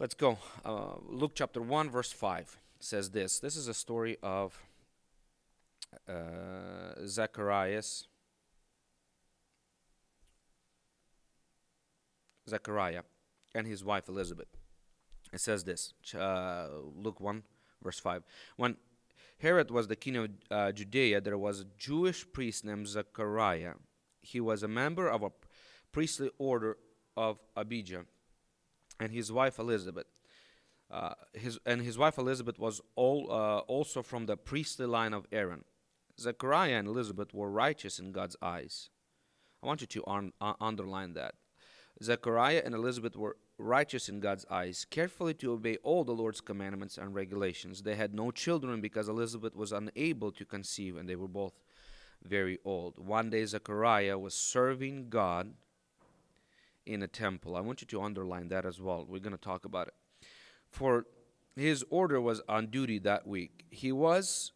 Let's go. Uh, Luke chapter 1, verse 5 says this. This is a story of uh, Zacharias. Zechariah and his wife Elizabeth. It says this uh, Luke 1, verse 5. When Herod was the king of uh, Judea, there was a Jewish priest named Zechariah. He was a member of a priestly order of Abijah, and his wife Elizabeth. Uh, his and his wife Elizabeth was all, uh, also from the priestly line of Aaron. Zechariah and Elizabeth were righteous in God's eyes. I want you to un- uh, underline that. Zechariah and Elizabeth were righteous in God's eyes, carefully to obey all the Lord's commandments and regulations. They had no children because Elizabeth was unable to conceive, and they were both very old. One day, Zechariah was serving God in a temple. I want you to underline that as well. We're going to talk about it. For his order was on duty that week. He was,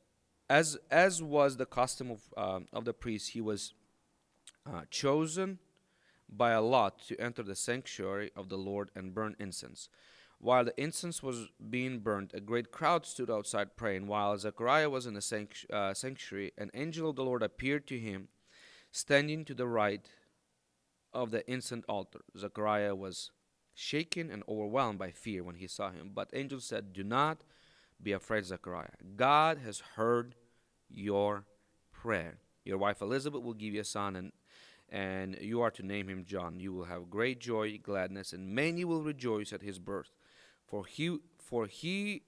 as as was the custom of uh, of the priest, he was uh, chosen by a lot to enter the sanctuary of the Lord and burn incense. While the incense was being burned, a great crowd stood outside praying. While Zechariah was in the uh, sanctuary, an angel of the Lord appeared to him, standing to the right of the incense altar. Zechariah was shaken and overwhelmed by fear when he saw him. But angel said, Do not be afraid, Zechariah. God has heard your prayer. Your wife Elizabeth will give you a son, and and you are to name him John. You will have great joy, gladness, and many will rejoice at his birth, for he for he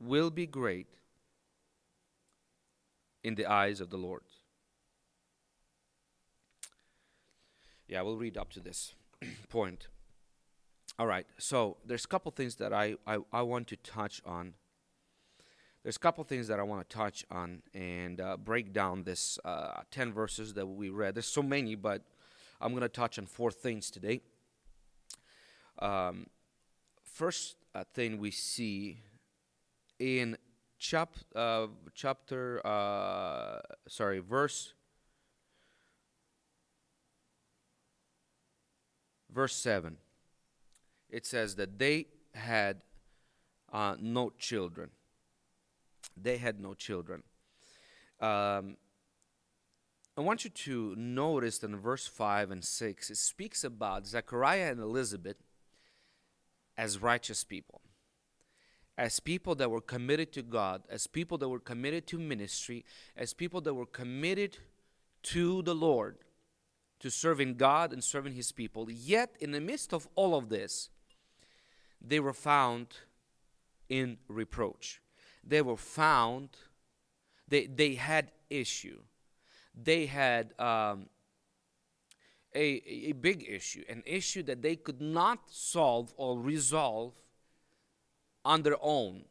will be great in the eyes of the Lord. Yeah, we'll read up to this point. All right, so there's a couple things that I, I, I want to touch on there's a couple things that I want to touch on and uh, break down this uh, 10 verses that we read. There's so many, but I'm going to touch on four things today. Um, first uh, thing we see in chap, uh, chapter, uh, sorry, verse, verse 7, it says that they had uh, no children. They had no children. Um, I want you to notice that in verse 5 and 6, it speaks about Zechariah and Elizabeth as righteous people, as people that were committed to God, as people that were committed to ministry, as people that were committed to the Lord, to serving God and serving His people. Yet, in the midst of all of this, they were found in reproach they were found, they, they had issue. They had um, a, a big issue, an issue that they could not solve or resolve on their own.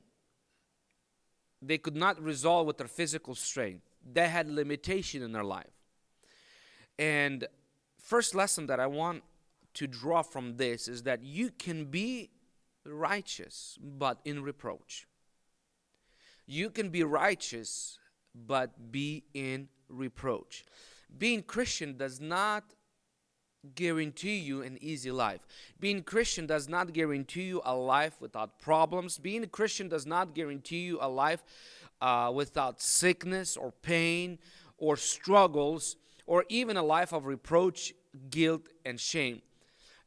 They could not resolve with their physical strength. They had limitation in their life. And first lesson that I want to draw from this is that you can be righteous but in reproach. You can be righteous, but be in reproach. Being Christian does not guarantee you an easy life. Being Christian does not guarantee you a life without problems. Being a Christian does not guarantee you a life uh, without sickness or pain or struggles or even a life of reproach, guilt, and shame.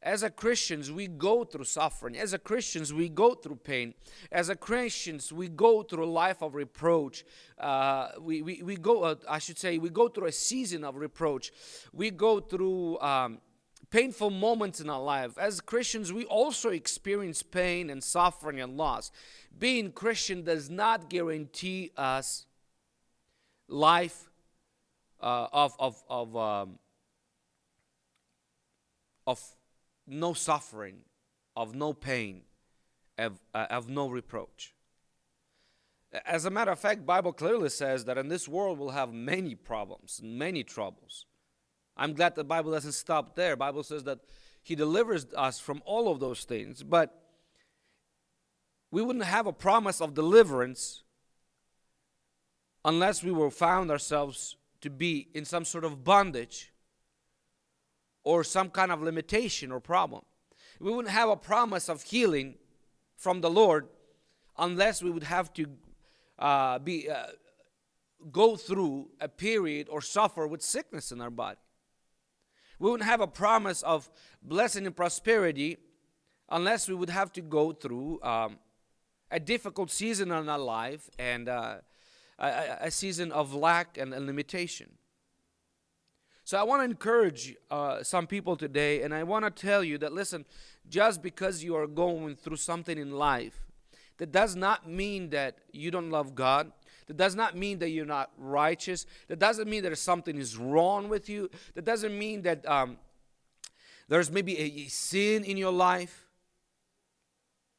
As a Christians, we go through suffering. As a Christians, we go through pain. As a Christians, we go through a life of reproach. Uh, we, we, we go, uh, I should say, we go through a season of reproach. We go through um, painful moments in our life. As Christians, we also experience pain and suffering and loss. Being Christian does not guarantee us life uh, of, of, of, um, of no suffering, of no pain, of, uh, of no reproach. As a matter of fact, Bible clearly says that in this world we'll have many problems, many troubles. I'm glad the Bible doesn't stop there. Bible says that he delivers us from all of those things, but we wouldn't have a promise of deliverance unless we were found ourselves to be in some sort of bondage or some kind of limitation or problem. We wouldn't have a promise of healing from the Lord unless we would have to uh, be uh, go through a period or suffer with sickness in our body. We wouldn't have a promise of blessing and prosperity unless we would have to go through um, a difficult season in our life and uh, a, a, season of lack and, limitation. So I want to encourage uh, some people today, and I want to tell you that listen, just because you are going through something in life, that does not mean that you don't love God. That does not mean that you're not righteous. That doesn't mean that something is wrong with you. That doesn't mean that um, there's maybe a, a sin in your life.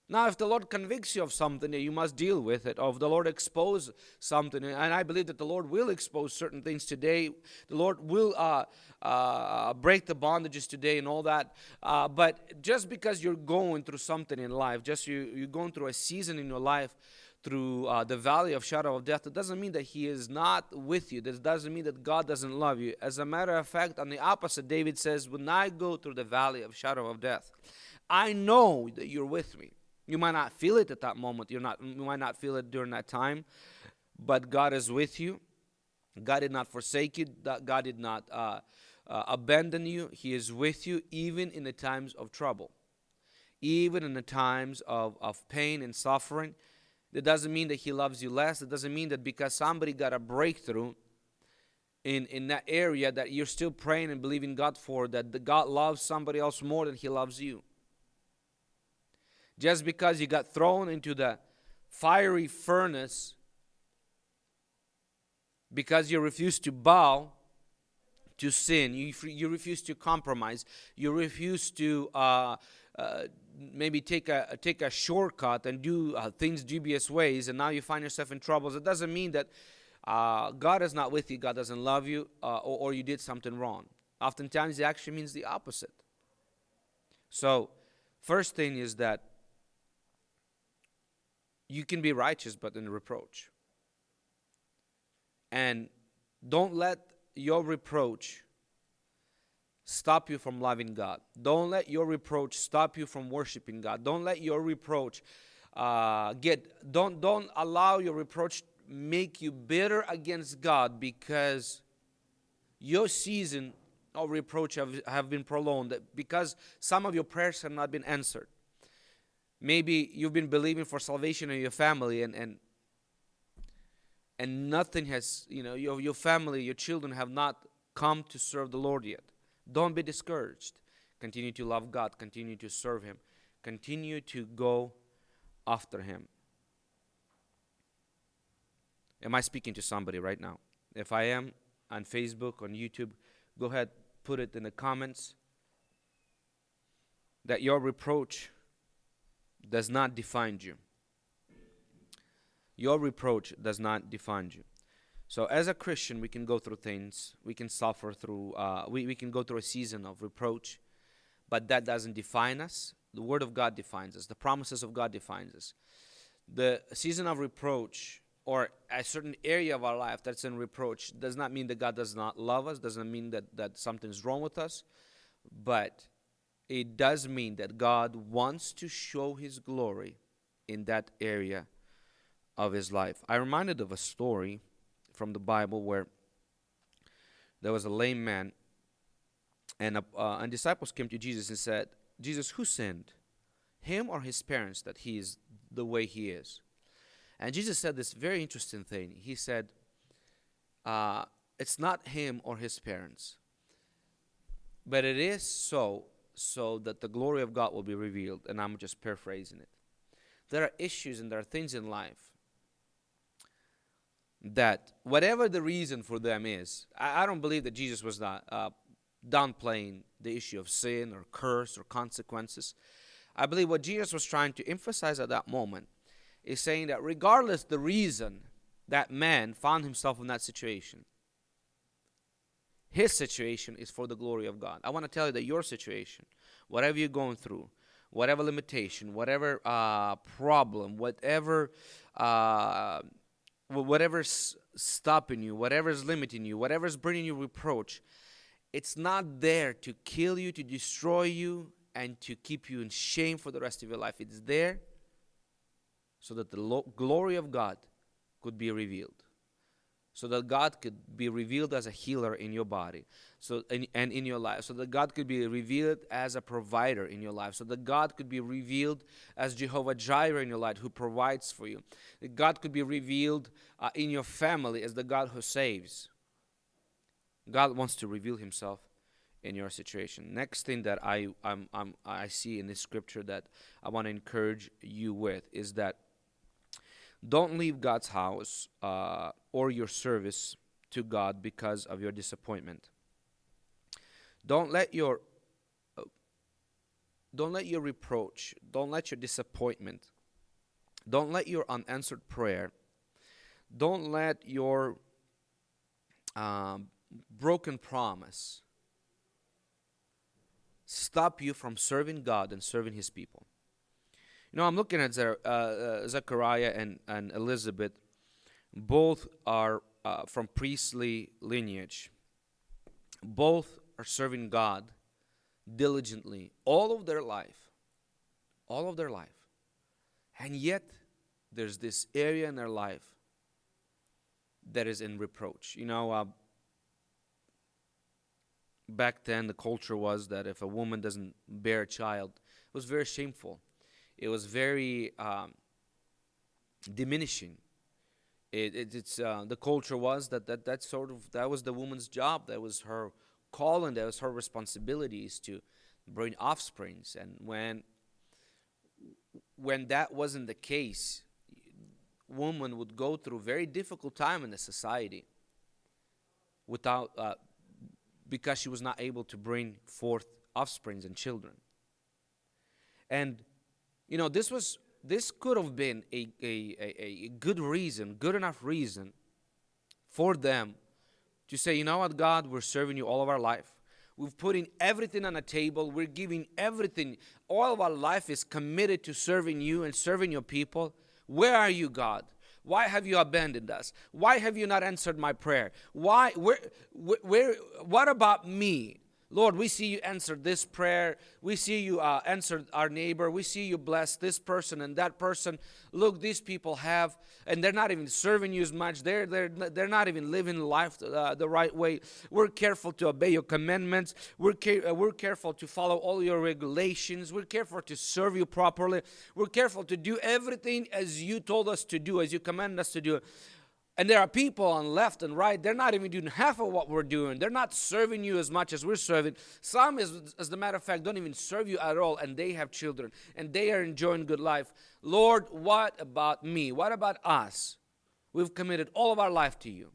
Now, if the Lord convicts you of something, you must deal with it. Or if the Lord expose something, and I believe that the Lord will expose certain things today. The Lord will uh, uh, break the bondages today and all that. Uh, but just because you're going through something in life, just you, you're going through a season in your life, through uh, the valley of shadow of death, it doesn't mean that He is not with you. That doesn't mean that God doesn't love you. As a matter of fact, on the opposite, David says, When I go through the valley of shadow of death, I know that you're with me. You might not feel it at that moment. You're not, you might not feel it during that time, but God is with you. God did not forsake you. God did not uh, uh, abandon you. He is with you even in the times of trouble, even in the times of, of pain and suffering. That doesn't mean that He loves you less. It doesn't mean that because somebody got a breakthrough in, in that area that you're still praying and believing God for, that the God loves somebody else more than He loves you. Just because you got thrown into the fiery furnace because you refuse to bow to sin, you, you refuse to compromise, you refuse to uh, uh, maybe take a take a shortcut and do uh, things dubious ways, and now you find yourself in troubles. It doesn't mean that uh, God is not with you, God doesn't love you, uh, or, or you did something wrong. Oftentimes, it actually means the opposite. So, first thing is that you can be righteous but in reproach. And don't let your reproach stop you from loving God. Don't let your reproach stop you from worshiping God. Don't let your reproach uh, get don't don't allow your reproach make you bitter against God because your season of reproach have, have been prolonged because some of your prayers have not been answered maybe you've been believing for salvation in your family and and and nothing has you know your, your family your children have not come to serve the lord yet. Don't be discouraged. Continue to love god. Continue to serve him. Continue to go after him. Am i speaking to somebody right now? If i am on facebook on youtube go ahead put it in the comments that your reproach does not define you. Your reproach does not define you. So, as a Christian, we can go through things, we can suffer through, uh, we, we can go through a season of reproach, but that doesn't define us. The Word of God defines us, the promises of God defines us. The season of reproach or a certain area of our life that's in reproach does not mean that God does not love us, doesn't mean that, that something's wrong with us, but it does mean that God wants to show His glory in that area of His life. I reminded of a story from the Bible where there was a lame man, and, uh, and disciples came to Jesus and said, Jesus, who sinned, him or his parents, that he is the way he is? And Jesus said this very interesting thing. He said, uh, It's not him or his parents, but it is so so that the glory of God will be revealed. And I'm just paraphrasing it. There are issues and there are things in life that, whatever the reason for them is, I, I don't believe that Jesus was not uh, downplaying the issue of sin or curse or consequences. I believe what Jesus was trying to emphasize at that moment is saying that regardless the reason that man found himself in that situation, his situation is for the glory of God. I want to tell you that your situation, whatever you're going through, whatever limitation, whatever uh, problem, whatever uh, whatever's stopping you, whatever's limiting you, whatever's bringing you reproach, it's not there to kill you, to destroy you, and to keep you in shame for the rest of your life. It's there so that the lo- glory of God could be revealed so that God could be revealed as a healer in your body so and, and in your life so that God could be revealed as a provider in your life so that God could be revealed as Jehovah Jireh in your life who provides for you. That God could be revealed uh, in your family as the God who saves. God wants to reveal himself in your situation. Next thing that I I'm, I'm, I see in this scripture that I want to encourage you with is that don't leave God's house uh, or your service to God because of your disappointment. Don't let your uh, don't let your reproach, don't let your disappointment, don't let your unanswered prayer, don't let your um, broken promise stop you from serving God and serving His people. You know, I'm looking at uh, uh, Zechariah and, and Elizabeth. Both are uh, from priestly lineage. Both are serving God diligently all of their life. All of their life. And yet, there's this area in their life that is in reproach. You know, uh, back then the culture was that if a woman doesn't bear a child, it was very shameful it was very um, diminishing. It, it, it's uh, the culture was that, that that sort of that was the woman's job. That was her calling. That was her responsibilities to bring offsprings. And when when that wasn't the case, woman would go through very difficult time in the society without uh, because she was not able to bring forth offsprings and children. And you know, this was this could have been a, a, a, a good reason, good enough reason for them to say, you know what, God, we're serving you all of our life. We've put in everything on the table. We're giving everything. All of our life is committed to serving you and serving your people. Where are you, God? Why have you abandoned us? Why have you not answered my prayer? Why, where, where, what about me? Lord, we see you answered this prayer. We see you uh, answered our neighbor. We see you bless this person and that person. Look, these people have, and they're not even serving you as much. They're, they're, they're not even living life uh, the right way. We're careful to obey your commandments. We're, uh, we're careful to follow all your regulations. We're careful to serve you properly. We're careful to do everything as you told us to do, as you command us to do. And there are people on left and right, they're not even doing half of what we're doing. They're not serving you as much as we're serving. Some, as, as a matter of fact, don't even serve you at all, and they have children, and they are enjoying good life. Lord, what about me? What about us? We've committed all of our life to you.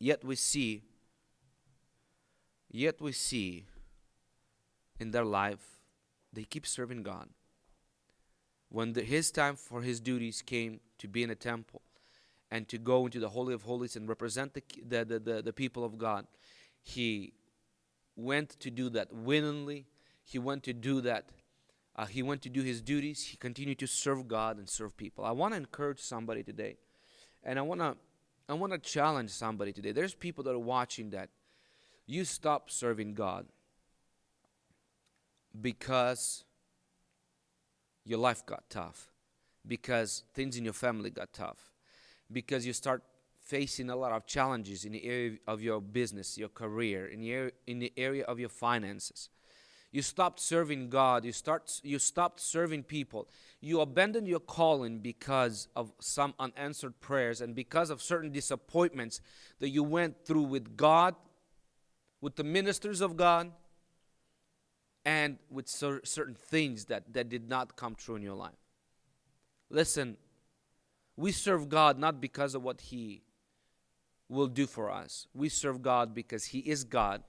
Yet we see, yet we see in their life, they keep serving God. When the, his time for his duties came to be in a temple, and to go into the Holy of Holies and represent the, the, the, the, the people of God. He went to do that willingly. He went to do that. Uh, he went to do his duties. He continued to serve God and serve people. I want to encourage somebody today, and I want to I want to challenge somebody today. There's people that are watching that you stop serving God because your life got tough, because things in your family got tough, because you start facing a lot of challenges in the area of your business, your career, in the area, in the area of your finances. You stopped serving God. You start. You stopped serving people. You abandoned your calling because of some unanswered prayers and because of certain disappointments that you went through with God, with the ministers of God, and with cer certain things that that did not come true in your life. Listen, we serve God not because of what He will do for us. We serve God because He is God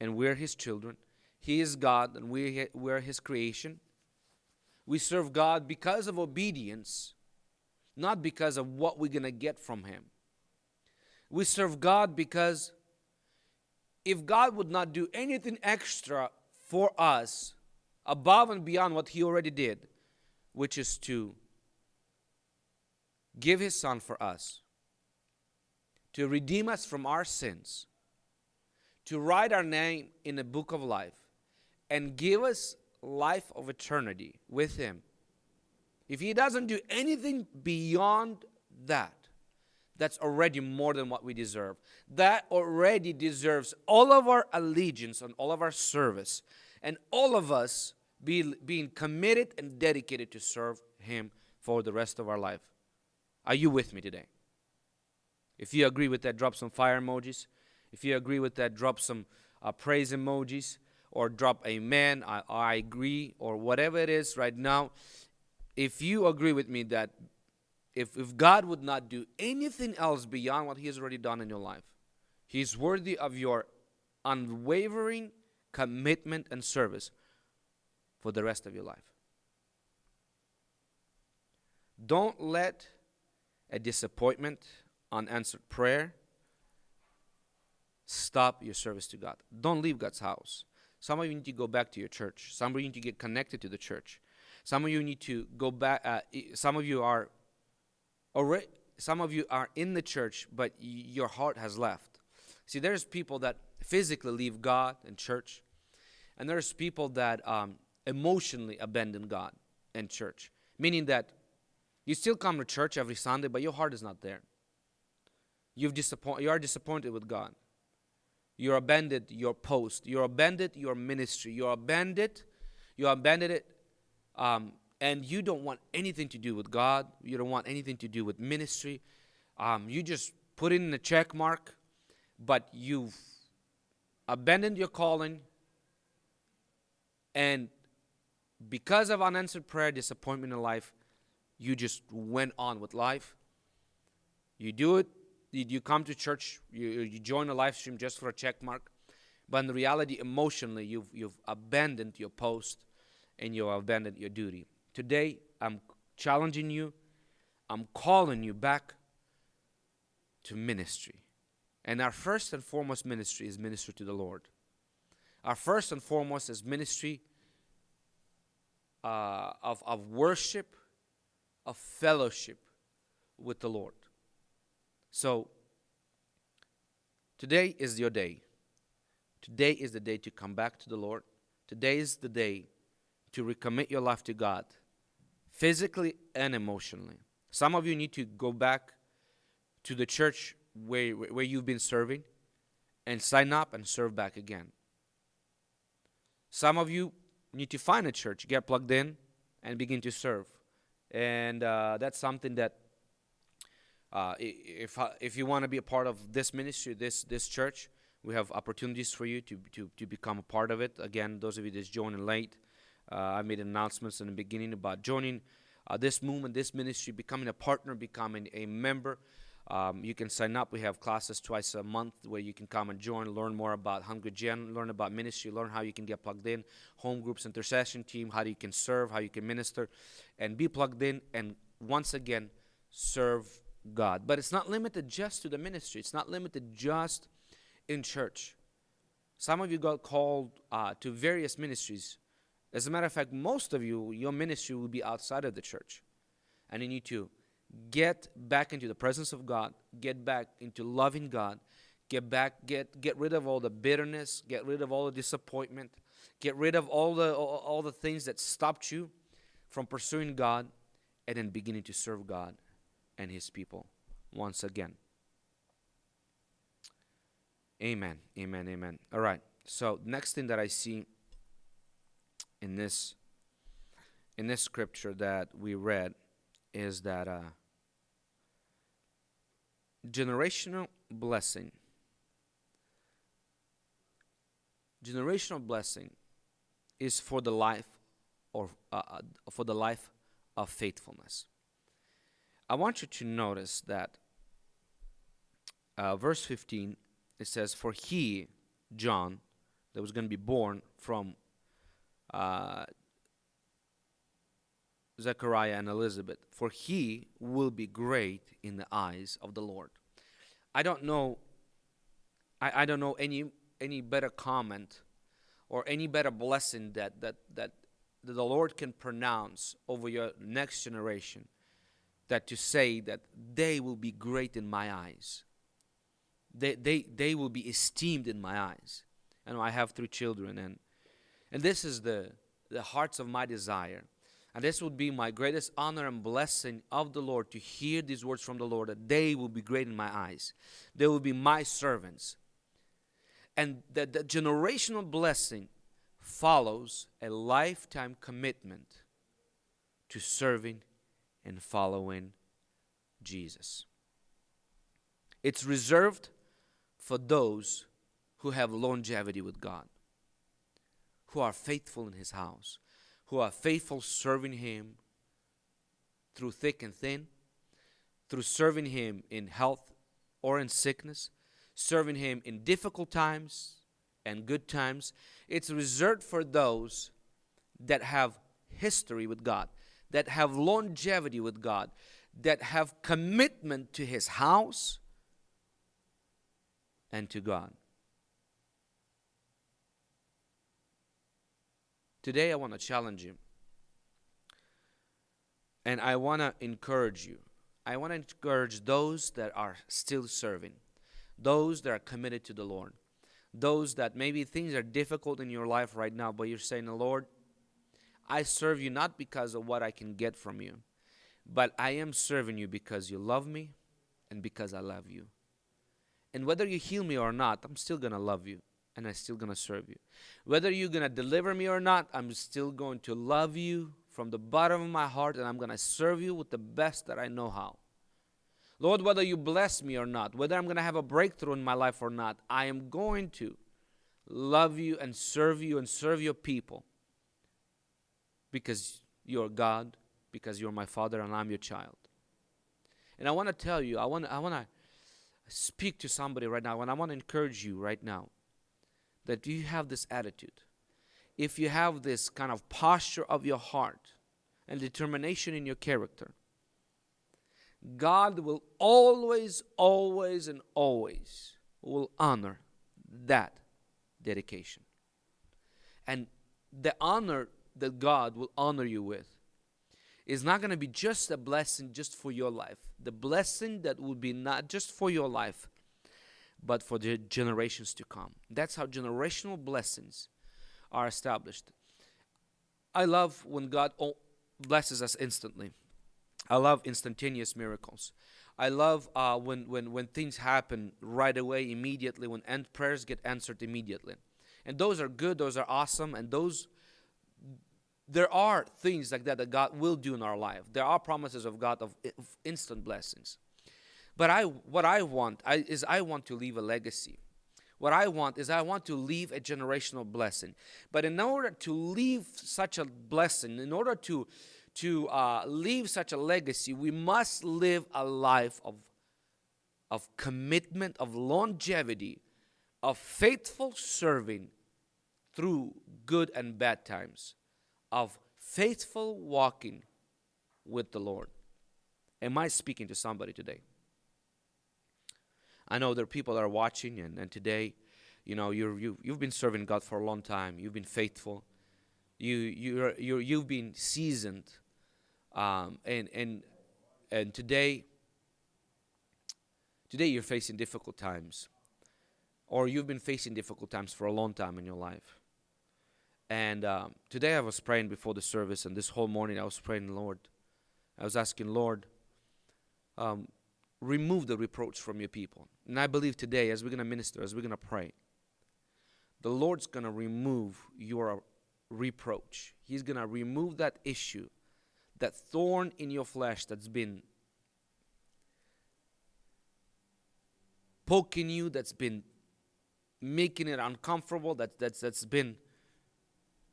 and we're His children. He is God and we, we're His creation. We serve God because of obedience, not because of what we're going to get from Him. We serve God because if God would not do anything extra for us above and beyond what He already did, which is to give his son for us to redeem us from our sins, to write our name in the book of life, and give us life of eternity with him. if he doesn't do anything beyond that, that's already more than what we deserve. That already deserves all of our allegiance and all of our service, and all of us be, being committed and dedicated to serve Him for the rest of our life. Are you with me today? If you agree with that, drop some fire emojis. If you agree with that, drop some uh, praise emojis or drop amen, I, I agree, or whatever it is right now. If you agree with me that if, if God would not do anything else beyond what He has already done in your life, He's worthy of your unwavering commitment and service for the rest of your life. Don't let a disappointment, unanswered prayer, stop your service to God. Don't leave God's house. Some of you need to go back to your church. Some of you need to get connected to the church. Some of you need to go back. Uh, some of you are already. Some of you are in the church, but your heart has left. See, there's people that physically leave God and church, and there's people that um, emotionally abandon God and church, meaning that you still come to church every Sunday, but your heart is not there. You've disappoint, you are disappointed with God. You abandoned your post. You abandoned your ministry. You abandoned, you abandoned it, um, and you don't want anything to do with God. You don't want anything to do with ministry. Um, you just put in a check mark, but you've abandoned your calling, and because of unanswered prayer, disappointment in life, you just went on with life. You do it, you come to church, you, you join a live stream just for a check mark, but in reality, emotionally, you've, you've abandoned your post and you have abandoned your duty. Today, I'm challenging you, I'm calling you back to ministry. And our first and foremost ministry is ministry to the Lord. Our first and foremost is ministry uh, of, of worship, of fellowship with the Lord. So, today is your day. Today is the day to come back to the Lord. Today is the day to recommit your life to God, physically and emotionally. Some of you need to go back to the church where, where you've been serving and sign up and serve back again. Some of you need to find a church, get plugged in, and begin to serve. And uh, that's something that, uh, if uh, if you want to be a part of this ministry, this this church, we have opportunities for you to to to become a part of it. Again, those of you that's joining late, uh, I made announcements in the beginning about joining uh, this movement, this ministry, becoming a partner, becoming a member. Um, you can sign up. We have classes twice a month where you can come and join, learn more about Hungry Gen, learn about ministry, learn how you can get plugged in, home groups, intercession team, how you can serve, how you can minister, and be plugged in and once again serve God. But it's not limited just to the ministry. It's not limited just in church. Some of you got called uh, to various ministries. As a matter of fact, most of you, your ministry will be outside of the church. And you need to get back into the presence of God, get back into loving God, get back, get get rid of all the bitterness, get rid of all the disappointment, get rid of all the all, all the things that stopped you from pursuing God, and then beginning to serve God and His people once again. Amen. Amen. Amen. All right. So next thing that I see in this in this scripture that we read is that uh, generational blessing. Generational blessing is for the life or uh, uh, for the life of faithfulness. I want you to notice that uh, verse 15 it says, "For he, John, that was going to be born from uh, Zechariah and Elizabeth, for he will be great in the eyes of the Lord. I don't know I, I don't know any any better comment or any better blessing that, that that the Lord can pronounce over your next generation that to say that they will be great in my eyes. They they they will be esteemed in my eyes. And I have three children and and this is the the hearts of my desire And this would be my greatest honor and blessing of the Lord to hear these words from the Lord that they will be great in my eyes. They will be my servants. And that the generational blessing follows a lifetime commitment to serving and following Jesus. It's reserved for those who have longevity with God, who are faithful in His house, who are faithful serving Him through thick and thin, through serving Him in health or in sickness, serving Him in difficult times and good times. It's reserved for those that have history with God, that have longevity with God, that have commitment to His house and to God. Today, I want to challenge you. And I want to encourage you. I want to encourage those that are still serving, those that are committed to the Lord, those that maybe things are difficult in your life right now, but you're saying, the Lord, I serve you not because of what I can get from you, but I am serving you because you love me and because I love you. And whether you heal me or not, I'm still going to love you and I'm still going to serve you. Whether you're going to deliver me or not, I'm still going to love you from the bottom of my heart and I'm going to serve you with the best that I know how. Lord, whether you bless me or not, whether I'm going to have a breakthrough in my life or not, I am going to love you and serve you and serve your people because you're God, because you're my father and I'm your child. And I want to tell you, I want, I want to speak to somebody right now and I want to encourage you right now that you have this attitude, if you have this kind of posture of your heart and determination in your character, God will always, always, and always will honor that dedication. And the honor that God will honor you with is not going to be just a blessing just for your life. The blessing that will be not just for your life, but for the generations to come. That's how generational blessings are established. I love when God blesses us instantly. I love instantaneous miracles. I love uh, when, when, when things happen right away, immediately, when end prayers get answered immediately. And those are good, those are awesome, and those, there are things like that that God will do in our life. There are promises of God of, of instant blessings. But I, what I want I, is I want to leave a legacy. What I want is I want to leave a generational blessing. But in order to leave such a blessing, in order to to uh, leave such a legacy, we must live a life of of commitment, of longevity, of faithful serving through good and bad times, of faithful walking with the Lord. Am I speaking to somebody today? I know there are people that are watching, and, and today, you know, you're, you, you've been serving God for a long time. You've been faithful. You, you're, you're, you've been seasoned. Um, and, and, and today, today you're facing difficult times. Or you've been facing difficult times for a long time in your life. And um, today I was praying before the service, and this whole morning I was praying, Lord. I was asking, Lord, um, remove the reproach from your people. And I believe today, as we're going to minister, as we're going to pray, the Lord's going to remove your reproach. He's going to remove that issue, that thorn in your flesh that's been poking you, that's been making it uncomfortable, that, that's, that's been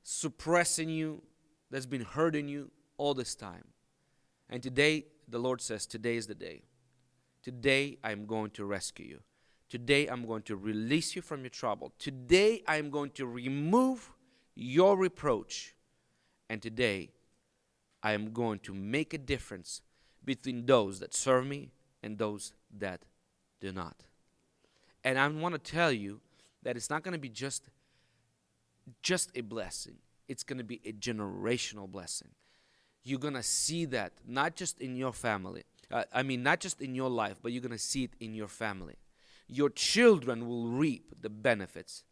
suppressing you, that's been hurting you all this time. And today, the Lord says, Today is the day. Today I'm going to rescue you. Today I'm going to release you from your trouble. Today I'm going to remove your reproach. And today I am going to make a difference between those that serve me and those that do not. And I want to tell you that it's not going to be just just a blessing. It's going to be a generational blessing. You're going to see that not just in your family, uh, I mean, not just in your life, but you're going to see it in your family. Your children will reap the benefits.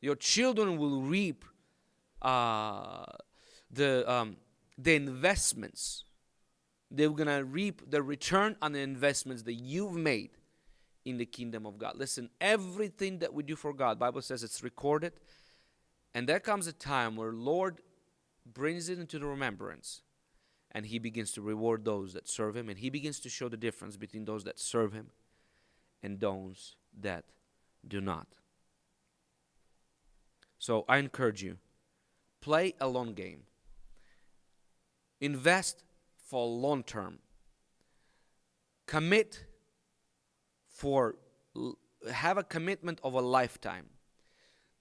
Your children will reap uh, the, um, the investments. They're going to reap the return on the investments that you've made in the kingdom of God. Listen, everything that we do for God, Bible says it's recorded. And there comes a time where Lord brings it into the remembrance and he begins to reward those that serve him and he begins to show the difference between those that serve him and those that do not. So I encourage you play a long game. Invest for long term. Commit for have a commitment of a lifetime.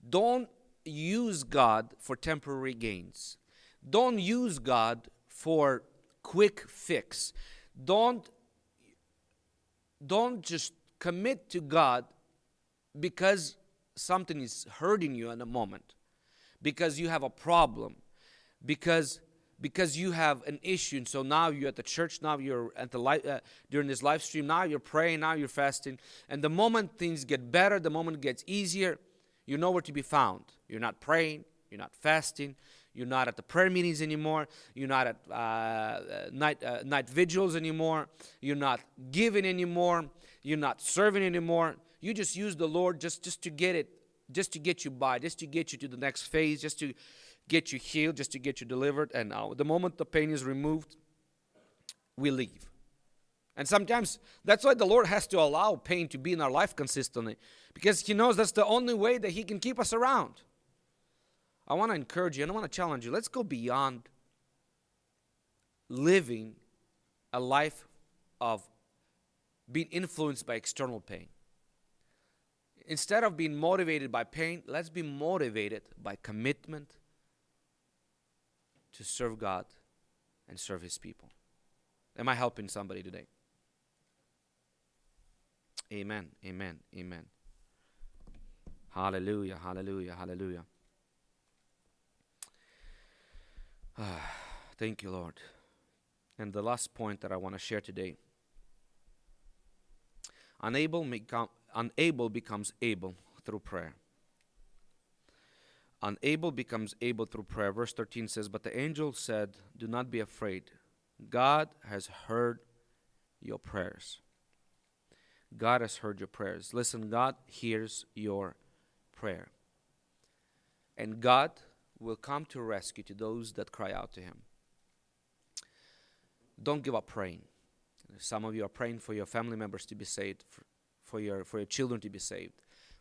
Don't use God for temporary gains. Don't use God for quick fix. Don't don't just commit to God because something is hurting you in a moment, because you have a problem, because because you have an issue and so now you're at the church now you're at the light uh, during this live stream now you're praying now you're fasting and the moment things get better the moment gets easier you know where to be found you're not praying you're not fasting you're not at the prayer meetings anymore you're not at uh, uh night uh, night vigils anymore you're not giving anymore you're not serving anymore you just use the lord just just to get it just to get you by just to get you to the next phase just to get you healed, just to get you delivered. And now, the moment the pain is removed, we leave. And sometimes that's why the Lord has to allow pain to be in our life consistently because He knows that's the only way that He can keep us around. I want to encourage you and I want to challenge you. Let's go beyond living a life of being influenced by external pain. Instead of being motivated by pain, let's be motivated by commitment to serve God and serve His people. Am I helping somebody today? Amen, amen, amen. Hallelujah, hallelujah, hallelujah. Ah, thank you, Lord. And the last point that I want to share today unable, unable becomes able through prayer. Unable becomes able through prayer. Verse 13 says, But the angel said, Do not be afraid. God has heard your prayers. God has heard your prayers. Listen, God hears your prayer. And God will come to rescue to those that cry out to Him. Don't give up praying. Some of you are praying for your family members to be saved, for your, for your children to be saved,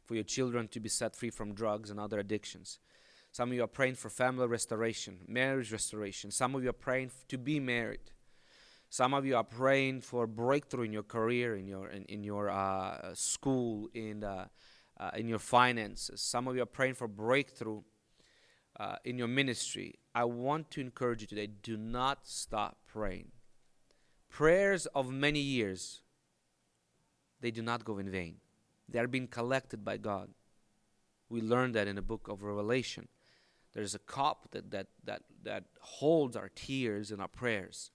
for your children to be set free from drugs and other addictions. Some of you are praying for family restoration, marriage restoration. Some of you are praying to be married. Some of you are praying for breakthrough in your career, in your in, in your uh, school, in uh, uh, in your finances. Some of you are praying for breakthrough uh, in your ministry. I want to encourage you today: do not stop praying. Prayers of many years, they do not go in vain. They are being collected by God. We learned that in the book of Revelation. There's a cup that, that, that, that holds our tears and our prayers,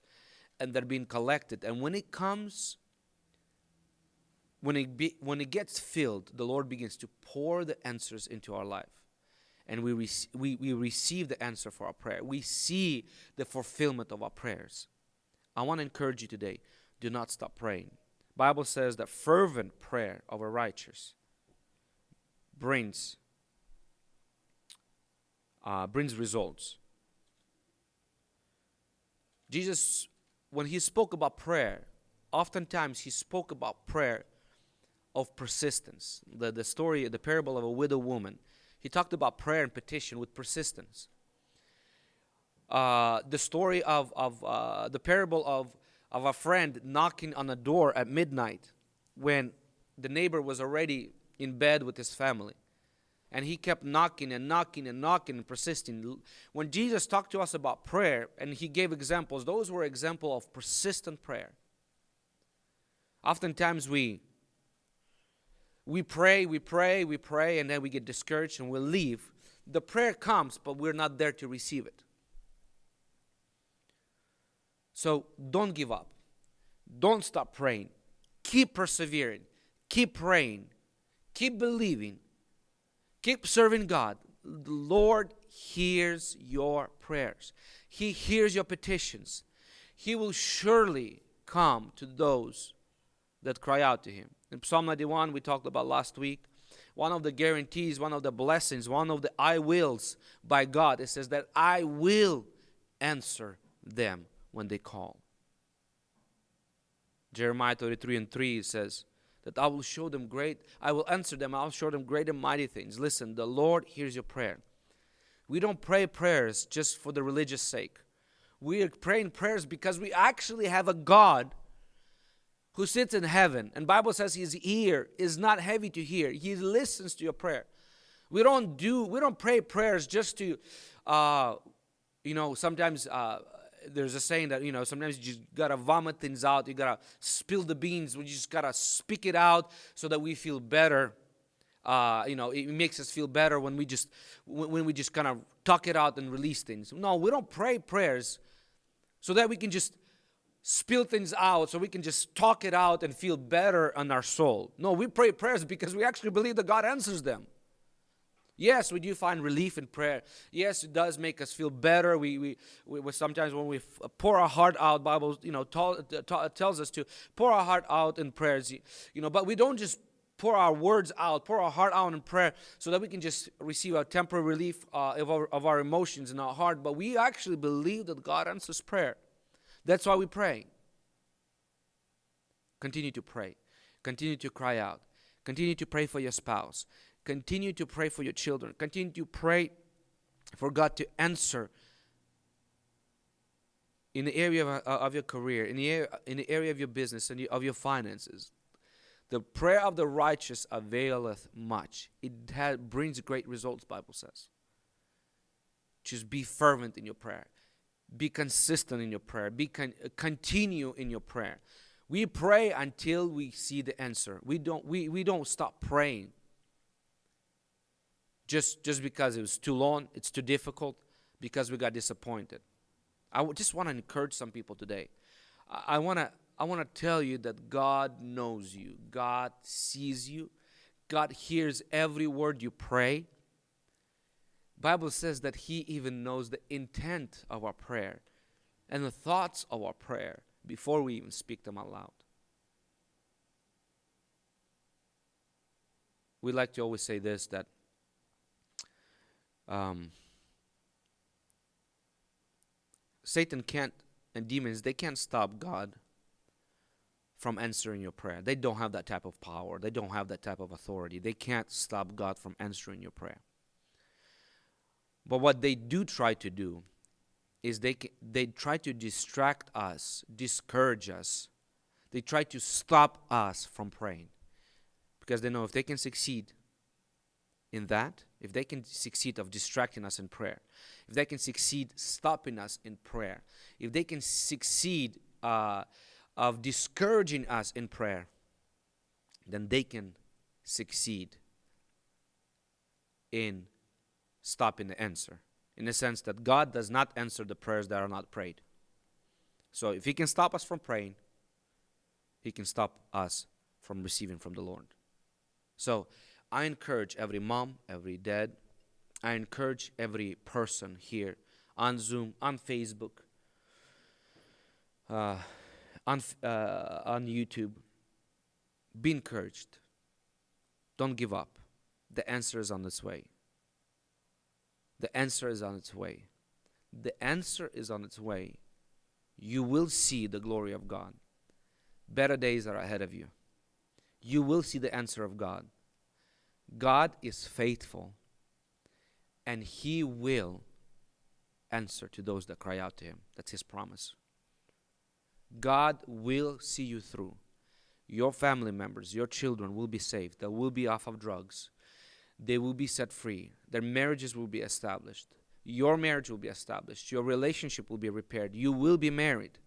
and they're being collected. And when it comes, when it, be, when it gets filled, the Lord begins to pour the answers into our life. And we, we, we receive the answer for our prayer. We see the fulfillment of our prayers. I want to encourage you today do not stop praying. Bible says that fervent prayer of a righteous brings uh, brings results. Jesus, when he spoke about prayer, oftentimes he spoke about prayer of persistence. The, the story, the parable of a widow woman, he talked about prayer and petition with persistence. Uh, the story of, of uh, the parable of, of a friend knocking on a door at midnight when the neighbor was already in bed with his family and he kept knocking and knocking and knocking and persisting. When Jesus talked to us about prayer and he gave examples, those were examples of persistent prayer. Oftentimes we we pray, we pray, we pray, and then we get discouraged and we leave. The prayer comes, but we're not there to receive it. So don't give up. Don't stop praying. Keep persevering. Keep praying. Keep believing Keep serving God. The Lord hears your prayers. He hears your petitions. He will surely come to those that cry out to him. In Psalm 91, we talked about last week, one of the guarantees, one of the blessings, one of the I wills by God, it says that I will answer them when they call. Jeremiah 33 and 3 says that I will show them great, I will answer them, I'll show them great and mighty things. Listen, the Lord hears your prayer. We don't pray prayers just for the religious sake. We are praying prayers because we actually have a God who sits in heaven. And Bible says his ear is not heavy to hear. He listens to your prayer. We don't do we don't pray prayers just to uh, you know, sometimes uh, there's a saying that you know sometimes you just gotta vomit things out you gotta spill the beans we just gotta speak it out so that we feel better uh, you know it makes us feel better when we just when we just kind of talk it out and release things no we don't pray prayers so that we can just spill things out so we can just talk it out and feel better on our soul no we pray prayers because we actually believe that god answers them Yes, we do find relief in prayer. Yes, it does make us feel better. We, we, we sometimes when we pour our heart out, Bible, you know, tells us to pour our heart out in prayers. You know, but we don't just pour our words out, pour our heart out in prayer, so that we can just receive a temporary relief uh, of, our, of our emotions in our heart. But we actually believe that God answers prayer. That's why we pray. Continue to pray. Continue to cry out. Continue to pray for your spouse. Continue to pray for your children. Continue to pray for God to answer in the area of, uh, of your career, in the, area, in the area of your business, and of your finances. The prayer of the righteous availeth much. It has, brings great results, Bible says. Just be fervent in your prayer. Be consistent in your prayer. Be con- continue in your prayer. We pray until we see the answer. We don't we, we don't stop praying just just because it was too long, it's too difficult, because we got disappointed. I just want to encourage some people today. I want to I want to tell you that God knows you. God sees you. God hears every word you pray. Bible says that he even knows the intent of our prayer and the thoughts of our prayer before we even speak them aloud. We like to always say this that um, Satan can't, and demons, they can't stop God from answering your prayer. They don't have that type of power, they don't have that type of authority. They can't stop God from answering your prayer. But what they do try to do is they, they try to distract us, discourage us. They try to stop us from praying because they know if they can succeed in that, if they can succeed of distracting us in prayer, if they can succeed stopping us in prayer, if they can succeed uh, of discouraging us in prayer, then they can succeed in stopping the answer. In the sense that God does not answer the prayers that are not prayed. So if He can stop us from praying, He can stop us from receiving from the Lord. So I encourage every mom, every dad, I encourage every person here on Zoom, on Facebook, uh, on, uh, on YouTube. Be encouraged. Don't give up. The answer is on its way. The answer is on its way. The answer is on its way. You will see the glory of God. Better days are ahead of you. You will see the answer of God. God is faithful and He will answer to those that cry out to Him. That's His promise. God will see you through. Your family members, your children will be saved. They will be off of drugs. They will be set free. Their marriages will be established. Your marriage will be established. Your relationship will be repaired. You will be married.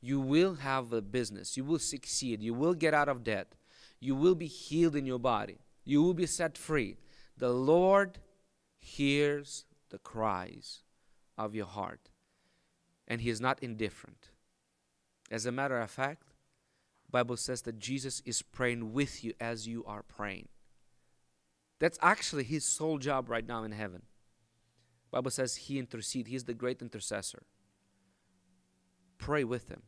You will have a business. You will succeed. You will get out of debt. You will be healed in your body. You will be set free. The Lord hears the cries of your heart, and He is not indifferent. As a matter of fact, Bible says that Jesus is praying with you as you are praying. That's actually his sole job right now in heaven. Bible says he intercede. He's the great intercessor. Pray with him.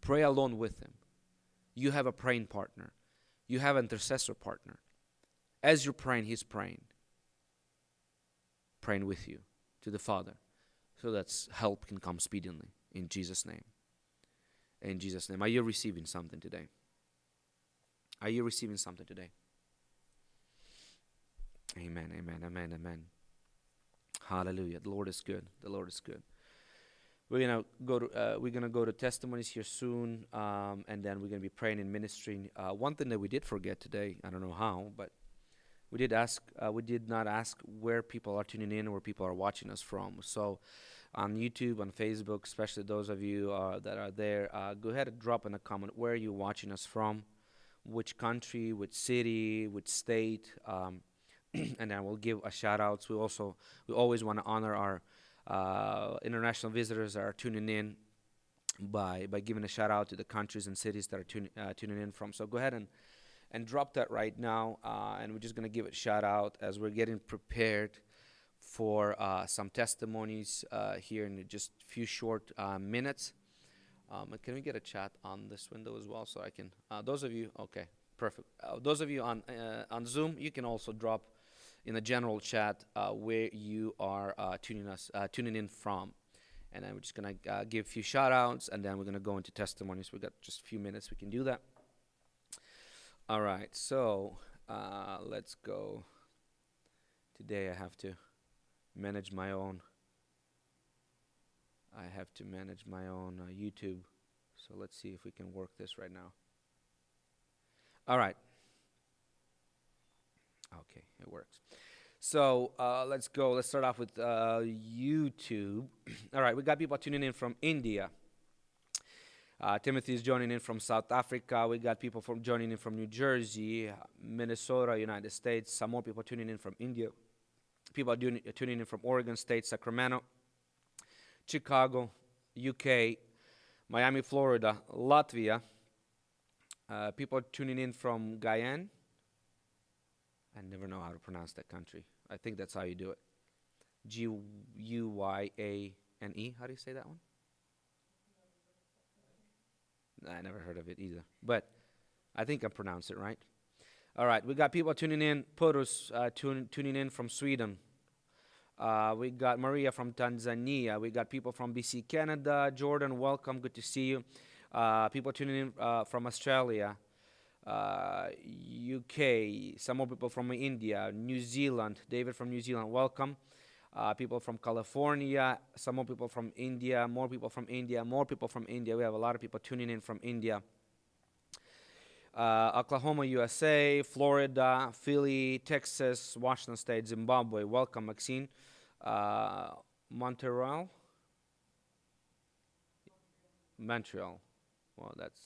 Pray alone with him. You have a praying partner. You have an intercessor partner. As you're praying, he's praying. Praying with you to the Father so that help can come speedily in Jesus' name. In Jesus' name. Are you receiving something today? Are you receiving something today? Amen, amen, amen, amen. Hallelujah. The Lord is good. The Lord is good. We're gonna go to uh, we're gonna go to testimonies here soon, um, and then we're gonna be praying and ministering. Uh, one thing that we did forget today, I don't know how, but we did ask. Uh, we did not ask where people are tuning in, where people are watching us from. So, on YouTube, on Facebook, especially those of you uh, that are there, uh, go ahead and drop in a comment where are you're watching us from, which country, which city, which state. Um, and then we'll give a shout outs. We also we always want to honor our uh, international visitors that are tuning in by by giving a shout out to the countries and cities that are tun- uh, tuning in from. So go ahead and and drop that right now, uh, and we're just gonna give it a shout out as we're getting prepared for uh, some testimonies uh, here in just a few short uh, minutes. Um, can we get a chat on this window as well so I can? those of you, okay, perfect. those of you on on Zoom, you can also drop in the general chat uh, where you are uh, tuning us uh, tuning in from. And then we're just gonna uh, give a few shout outs and then we're gonna go into testimonies. We've got just a few minutes we can do that. All right, so let's go. Today I have to manage my own. I have to manage my own uh, YouTube. So let's see if we can work this right now. All right. Okay, it works. So uh, let's go. Let's start off with uh, YouTube. All right, we got people tuning in from India. Uh, Timothy is joining in from South Africa. We got people from joining in from New Jersey, Minnesota, United States. Some more people tuning in from India. People are doing, tuning in from Oregon State, Sacramento, Chicago, UK, Miami, Florida, Latvia. Uh, people are tuning in from Guyana, I never know how to pronounce that country. I think that's how you do it. G U Y A N E. How do you say that one? I never heard of it either. But I think I pronounced it right. All right, we got people tuning in. Purus uh, tune, tuning in from Sweden. Uh, we got Maria from Tanzania. We got people from BC, Canada. Jordan, welcome. Good to see you. Uh, people tuning in uh, from Australia uh, UK, some more people from India, New Zealand, David from New Zealand, welcome. Uh, people from California, some more people from India, more people from India, more people from India. We have a lot of people tuning in from India. Uh, Oklahoma, USA, Florida, Philly, Texas, Washington State, Zimbabwe. Welcome, Maxine. Uh, Montreal. Montreal. Well, that's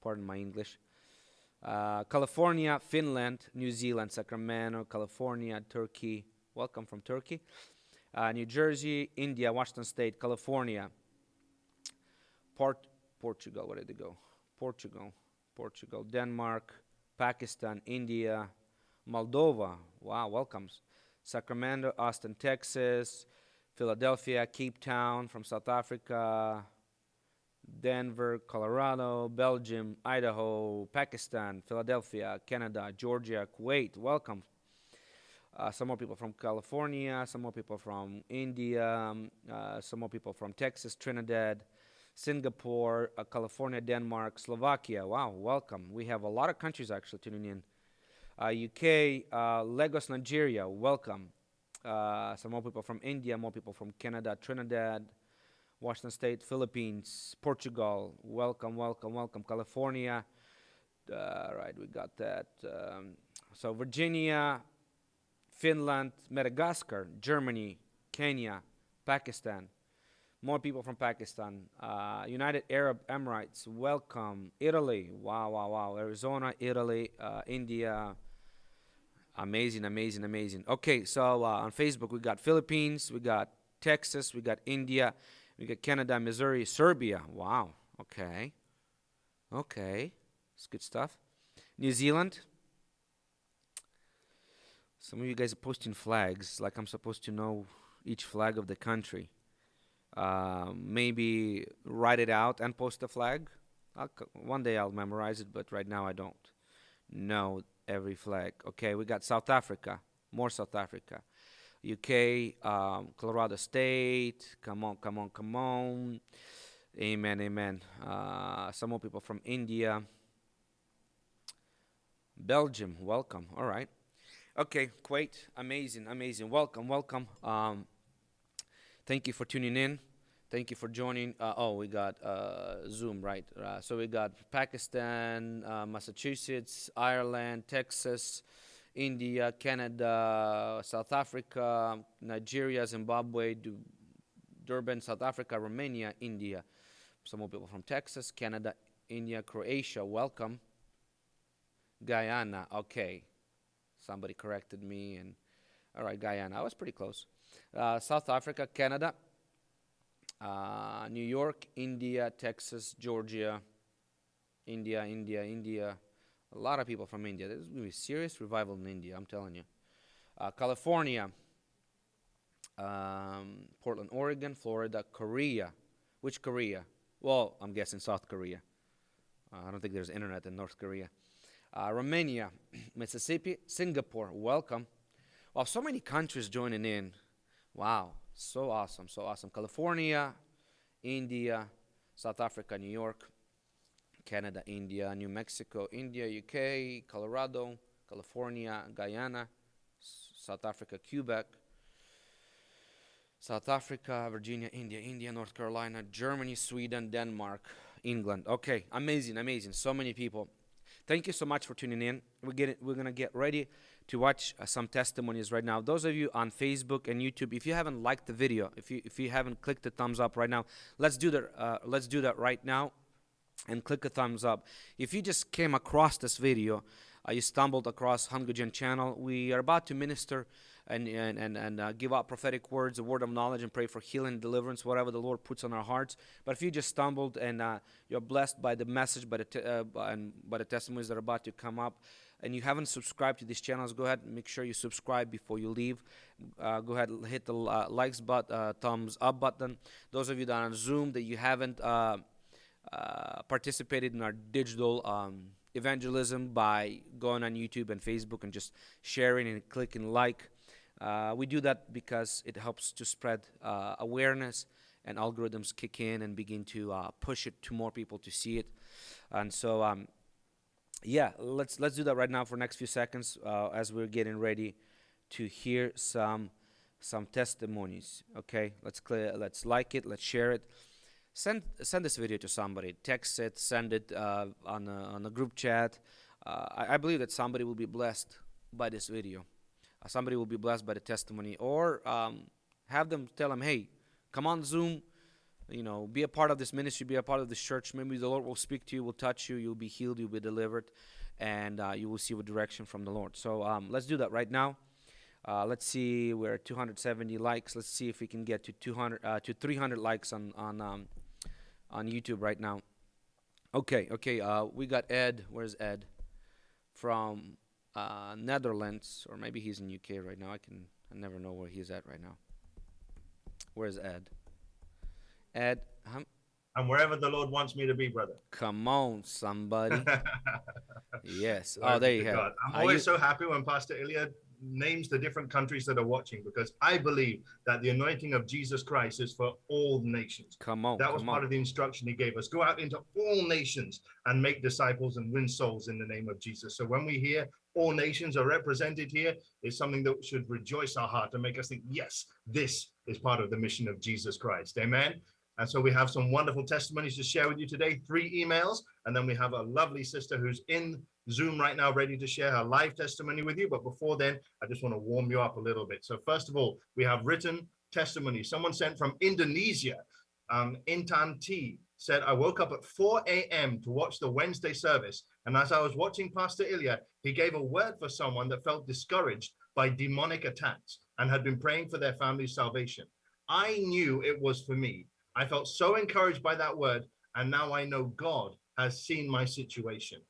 pardon my English. Uh, California, Finland, New Zealand, Sacramento, California, Turkey. Welcome from Turkey. Uh, New Jersey, India, Washington State, California, Port Portugal. Where did it go? Portugal, Portugal, Denmark, Pakistan, India, Moldova. Wow, welcomes. Sacramento, Austin, Texas, Philadelphia, Cape Town from South Africa, Denver, Colorado, Belgium, Idaho, Pakistan, Philadelphia, Canada, Georgia, Kuwait. Welcome. Uh, some more people from California, some more people from India, um, uh, some more people from Texas, Trinidad, Singapore, uh, California, Denmark, Slovakia. Wow, welcome. We have a lot of countries actually tuning in. UK, uh, uh, Lagos, Nigeria, welcome. Uh, some more people from India, more people from Canada, Trinidad, Washington State, Philippines, Portugal. Welcome, welcome, welcome. California. Uh, right, we got that. Um, so Virginia, Finland, Madagascar, Germany, Kenya, Pakistan. More people from Pakistan. Uh, United Arab Emirates, welcome. Italy, wow, wow, wow. Arizona, Italy, uh, India. Amazing, amazing, amazing. Okay, so uh, on Facebook, we got Philippines, we got Texas, we got India, we got Canada, Missouri, Serbia. Wow. Okay. Okay. It's good stuff. New Zealand. Some of you guys are posting flags like I'm supposed to know each flag of the country. Um, maybe write it out and post the flag. I'll, one day I'll memorize it, but right now I don't know every flag. Okay, we got South Africa, more South Africa. UK, um, Colorado State, come on, come on, come on. Amen, amen. Uh, some more people from India. Belgium, welcome. All right. Okay, Kuwait, amazing, amazing. Welcome, welcome. Um, thank you for tuning in. Thank you for joining. Uh, oh, we got uh, Zoom, right? Uh, so we got Pakistan, uh, Massachusetts, Ireland, Texas, India, Canada, South Africa, Nigeria, Zimbabwe, Durban, South Africa, Romania, India. Some more people from Texas, Canada, India, Croatia. Welcome. Guyana. Okay. Somebody corrected me. And all right, Guyana. I was pretty close. Uh, South Africa, Canada, uh, New York, India, Texas, Georgia, India, India, India. A lot of people from India. There's going to be serious revival in India, I'm telling you. Uh, California, um, Portland, Oregon, Florida, Korea. Which Korea? Well, I'm guessing South Korea. Uh, I don't think there's internet in North Korea. Uh, Romania, Mississippi, Singapore, welcome. Wow, so many countries joining in. Wow, so awesome, so awesome. California, India, South Africa, New York, Canada, India, New Mexico, India, UK, Colorado, California, Guyana, South Africa, Quebec, South Africa, Virginia, India, India, North Carolina, Germany, Sweden, Denmark, England. Okay, amazing, amazing. So many people. Thank you so much for tuning in. We're getting, we're gonna get ready to watch uh, some testimonies right now. Those of you on Facebook and YouTube, if you haven't liked the video, if you if you haven't clicked the thumbs up right now, let's do that. Uh, let's do that right now, and click a thumbs up. If you just came across this video, uh, you stumbled across Hungry Gen channel. We are about to minister and and and, and uh, give out prophetic words, a word of knowledge, and pray for healing, deliverance, whatever the Lord puts on our hearts. But if you just stumbled and uh, you're blessed by the message, by the uh, and by the testimonies that are about to come up, and you haven't subscribed to these channels, go ahead and make sure you subscribe before you leave. Uh, go ahead and hit the uh, likes button, uh, thumbs up button. Those of you that are on Zoom that you haven't uh, participated in our digital um, evangelism by going on YouTube and Facebook and just sharing and clicking like. Uh, we do that because it helps to spread uh, awareness and algorithms kick in and begin to uh, push it to more people to see it. And so, um, yeah, let's let's do that right now for next few seconds uh, as we're getting ready to hear some some testimonies. Okay, let's clear, let's like it, let's share it. Send send this video to somebody. Text it, send it uh, on a, on a group chat. Uh, I, I believe that somebody will be blessed by this video. Uh, somebody will be blessed by the testimony. Or um, have them tell them hey come on zoom. You know be a part of this ministry be a part of this church. Maybe the lord will speak to you will touch you you'll be healed you'll be delivered and uh, you will see a direction from the lord. So um, let's do that right now uh, let's see we're at 270 likes let's see if we can get to 200 uh, to 300 likes on on um, on youtube right now okay okay uh, we got ed where's ed from uh, Netherlands, or maybe he's in UK right now. I can I never know where he's at right now. Where's Ed? Ed, I'm, I'm wherever the Lord wants me to be, brother. Come on, somebody. yes. oh, there you go. I'm always you... so happy when Pastor Ilya names the different countries that are watching because I believe that the anointing of Jesus Christ is for all nations. Come on. That was part on. of the instruction he gave us. Go out into all nations and make disciples and win souls in the name of Jesus. So when we hear all nations are represented here, it's something that should rejoice our heart and make us think, yes, this is part of the mission of Jesus Christ. Amen. And so we have some wonderful testimonies to share with you today, three emails, and then we have a lovely sister who's in Zoom right now, ready to share her live testimony with you. But before then, I just want to warm you up a little bit. So first of all, we have written testimony. Someone sent from Indonesia, um, Intan T said, I woke up at 4 a.m. to watch the Wednesday service. And as I was watching Pastor Ilya, he gave a word for someone that felt discouraged by demonic attacks and had been praying for their family's salvation. I knew it was for me. I felt so encouraged by that word. And now I know God has seen my situation.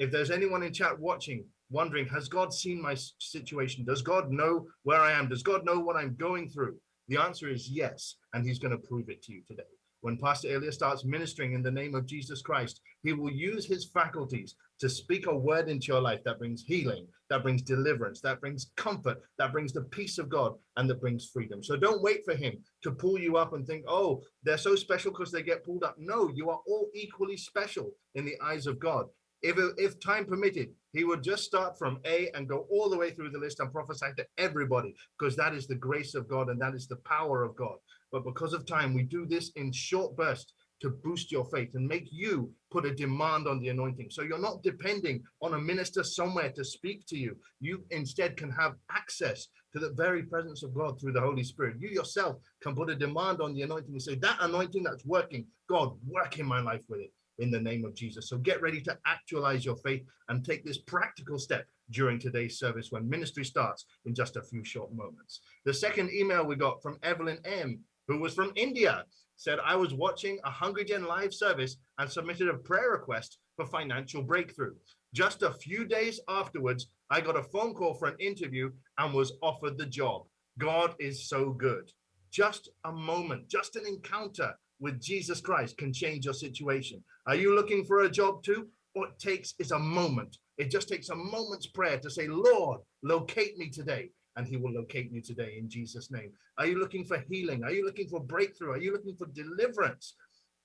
If there's anyone in chat watching, wondering, has God seen my situation? Does God know where I am? Does God know what I'm going through? The answer is yes, and he's going to prove it to you today. When Pastor Ilya starts ministering in the name of Jesus Christ, he will use his faculties to speak a word into your life that brings healing, that brings deliverance, that brings comfort, that brings the peace of God, and that brings freedom. So don't wait for him to pull you up and think, oh, they're so special because they get pulled up. No, you are all equally special in the eyes of God. If, if time permitted, he would just start from A and go all the way through the list and prophesy to everybody because that is the grace of God and that is the power of God. But because of time, we do this in short bursts to boost your faith and make you put a demand on the anointing. So you're not depending on a minister somewhere to speak to you. You instead can have access to the very presence of God through the Holy Spirit. You yourself can put a demand on the anointing and say, that anointing that's working, God, work in my life with it in the name of Jesus. So get ready to actualize your faith and take this practical step during today's service when ministry starts in just a few short moments. The second email we got from Evelyn M, who was from India, said, I was watching a Hungry Gen live service and submitted a prayer request for financial breakthrough. Just a few days afterwards, I got a phone call for an interview and was offered the job. God is so good. Just a moment, just an encounter with Jesus Christ can change your situation. Are you looking for a job too? What takes is a moment. It just takes a moment's prayer to say, Lord, locate me today. And he will locate you today in Jesus' name. Are you looking for healing? Are you looking for breakthrough? Are you looking for deliverance?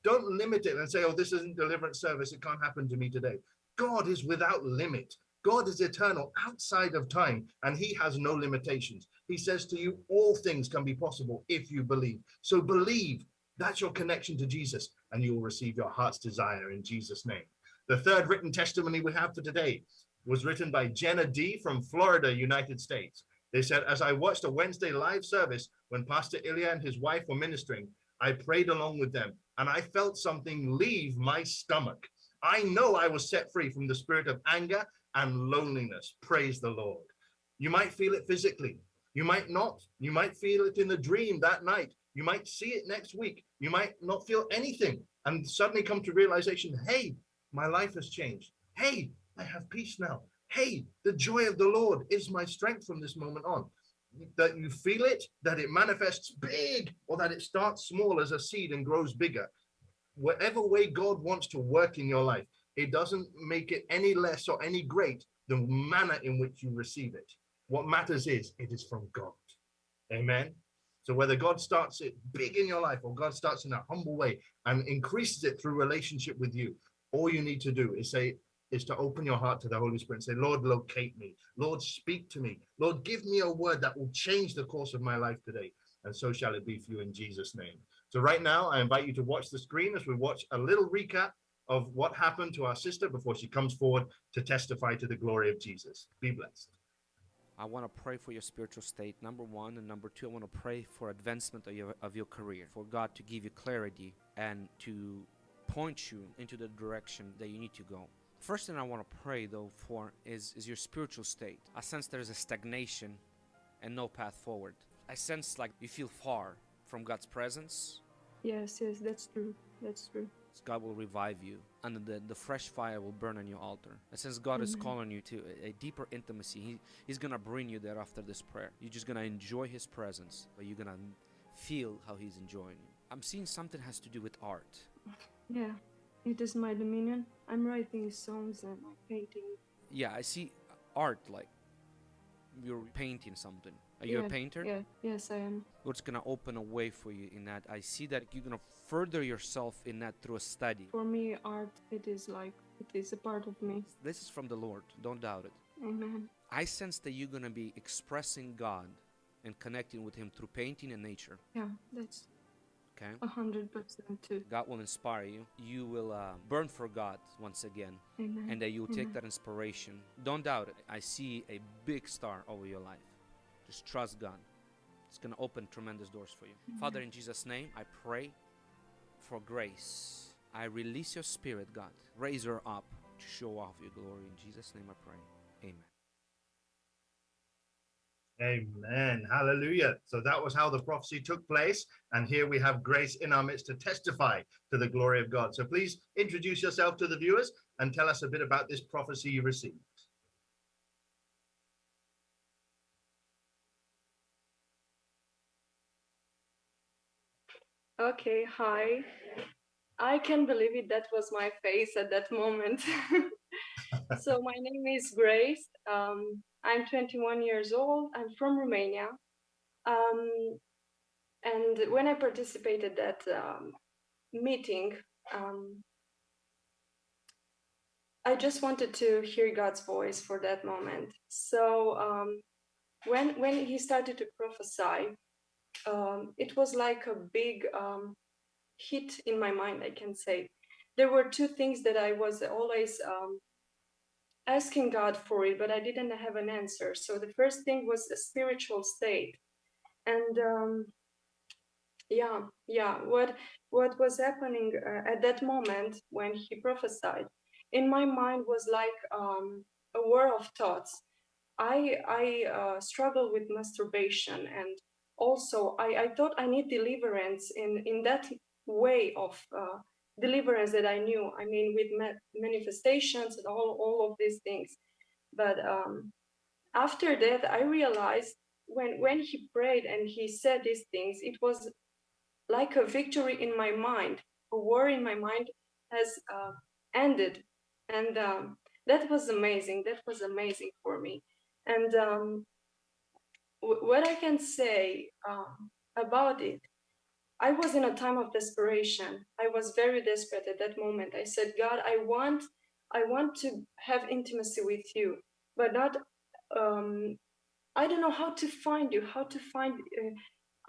Don't limit it and say, oh, this isn't deliverance service. It can't happen to me today. God is without limit. God is eternal outside of time and he has no limitations. He says to you, all things can be possible if you believe. So believe, that's your connection to Jesus and you will receive your heart's desire in Jesus name. The third written testimony we have for today was written by Jenna D from Florida, United States. They said, as I watched a Wednesday live service when Pastor Ilya and his wife were ministering, I prayed along with them and I felt something leave my stomach. I know I was set free from the spirit of anger and loneliness. Praise the Lord. You might feel it physically. You might not. You might feel it in the dream that night. You might see it next week. You might not feel anything and suddenly come to realization, hey, my life has changed. Hey, I have peace now. Hey, the joy of the Lord is my strength from this moment on. That you feel it, that it manifests big, or that it starts small as a seed and grows bigger. Whatever way God wants to work in your life, it doesn't make it any less or any great the manner in which you receive it. What matters is it is from God. Amen. So whether God starts it big in your life or God starts in a humble way and increases it through relationship with you, all you need to do is say, is to open your heart to the Holy Spirit and say, Lord, locate me. Lord, speak to me. Lord, give me a word that will change the course of my life today. And so shall it be for you in Jesus' name. So right now, I invite you to watch the screen as we watch a little recap of what happened to our sister before she comes forward to testify to the glory of Jesus. Be blessed. I want to pray for your spiritual state, number one. And number two, I want to pray for advancement of your, of your career, for God to give you clarity and to point you into the direction that you need to go. First thing I want to pray though for is, is your spiritual state. I sense there's a stagnation and no path forward. I sense like you feel far from God's presence. Yes, yes, that's true. That's true. God will revive you and the, the fresh fire will burn on your altar. And since God is calling you to a, a deeper intimacy, he, He's gonna bring you there after this prayer. You're just gonna enjoy His presence, but you're gonna feel how He's enjoying you. I'm seeing something has to do with art. Yeah, it is my dominion. I'm writing songs and painting. Yeah, I see art like you're painting something. Are you Yeah, a painter? Yeah, yes, I am. God's gonna open a way for you in that. I see that you're gonna further yourself in that through a study. For me, art, it is like, it is a part of me. This is from the Lord. Don't doubt it. Amen. I sense that you're gonna be expressing God and connecting with Him through painting and nature. Yeah, that's Okay. a hundred percent too. God will inspire you. You will uh, burn for God once again, Amen. and that you will take Amen. that inspiration. Don't doubt it. I see a big star over your life. Just trust God. It's going to open tremendous doors for you. Father, in Jesus' name, I pray for grace. I release your spirit, God. Raise her up to show off your glory. In Jesus' name, I pray. Amen. Amen. Hallelujah. So that was how the prophecy took place. And here we have grace in our midst to testify to the glory of God. So please introduce yourself to the viewers and tell us a bit about this prophecy you received. Okay, hi. I can't believe it. That was my face at that moment. so my name is Grace. Um, I'm 21 years old. I'm from Romania. Um, and when I participated that um, meeting, um, I just wanted to hear God's voice for that moment. So um, when when he started to prophesy, um, it was like a big um, hit in my mind. I can say there were two things that I was always um, asking God for it, but I didn't have an answer. So the first thing was a spiritual state, and um, yeah, yeah, what what was happening uh, at that moment when he prophesied in my mind was like um, a war of thoughts. I I uh, struggle with masturbation, and also I, I thought I need deliverance in in that way of uh, deliverance that I knew. I mean, with ma- manifestations and all all of these things. But um, after that, I realized when when he prayed and he said these things, it was like a victory in my mind. A war in my mind has uh, ended and um, that was amazing that was amazing for me and um, what i can say um, about it i was in a time of desperation. I was very desperate at that moment. I said god i want i want to have intimacy with you but not um, i don't know how to find you how to find uh,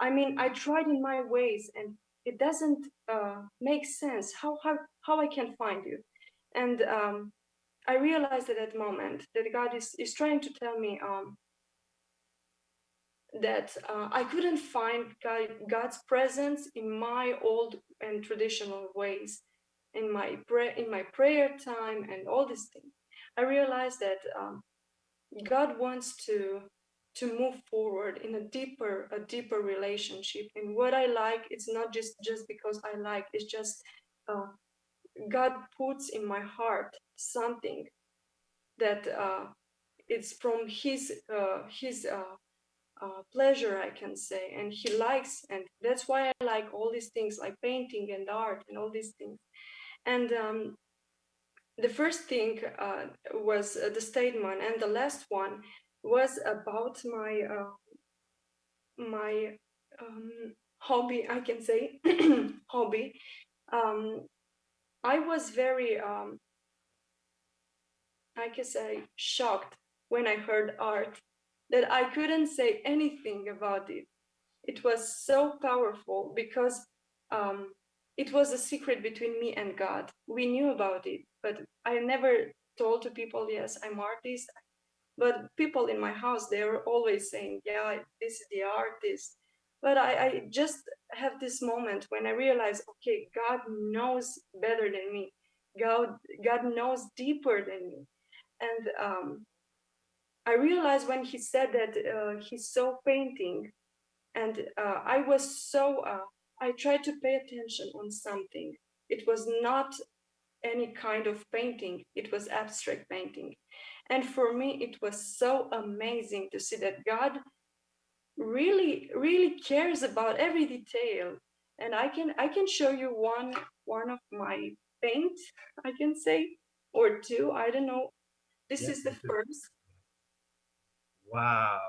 i mean i tried in my ways and it doesn't uh, make sense. How, how how i can find you? And um, I realized at that moment that God is, is trying to tell me um, that uh, I couldn't find God, God's presence in my old and traditional ways, in my prayer, in my prayer time, and all these things. I realized that um, God wants to to move forward in a deeper a deeper relationship. And what I like, it's not just just because I like. It's just uh, God puts in my heart something that uh, it's from his uh, his uh, pleasure, I can say, and he likes, and that's why I like all these things like painting and art and all these things. And um, the first thing uh, was uh, the statement, and the last one was about my uh, my um, hobby. I can say hobby. Um, I was very um, I can say shocked when I heard art that I couldn't say anything about it. It was so powerful because um, it was a secret between me and God. We knew about it, but I never told to people, yes, I'm artist. But people in my house, they were always saying, yeah, this is the artist. But I, I just have this moment when I realize, okay, God knows better than me. God, God knows deeper than me and um, I realized when he said that uh, he saw painting, and uh, I was so uh, I tried to pay attention on something. It was not any kind of painting; it was abstract painting, and for me it was so amazing to see that God really really cares about every detail. And I can I can show you one one of my paint I can say or two I don't know this Yeah, is the first. Wow.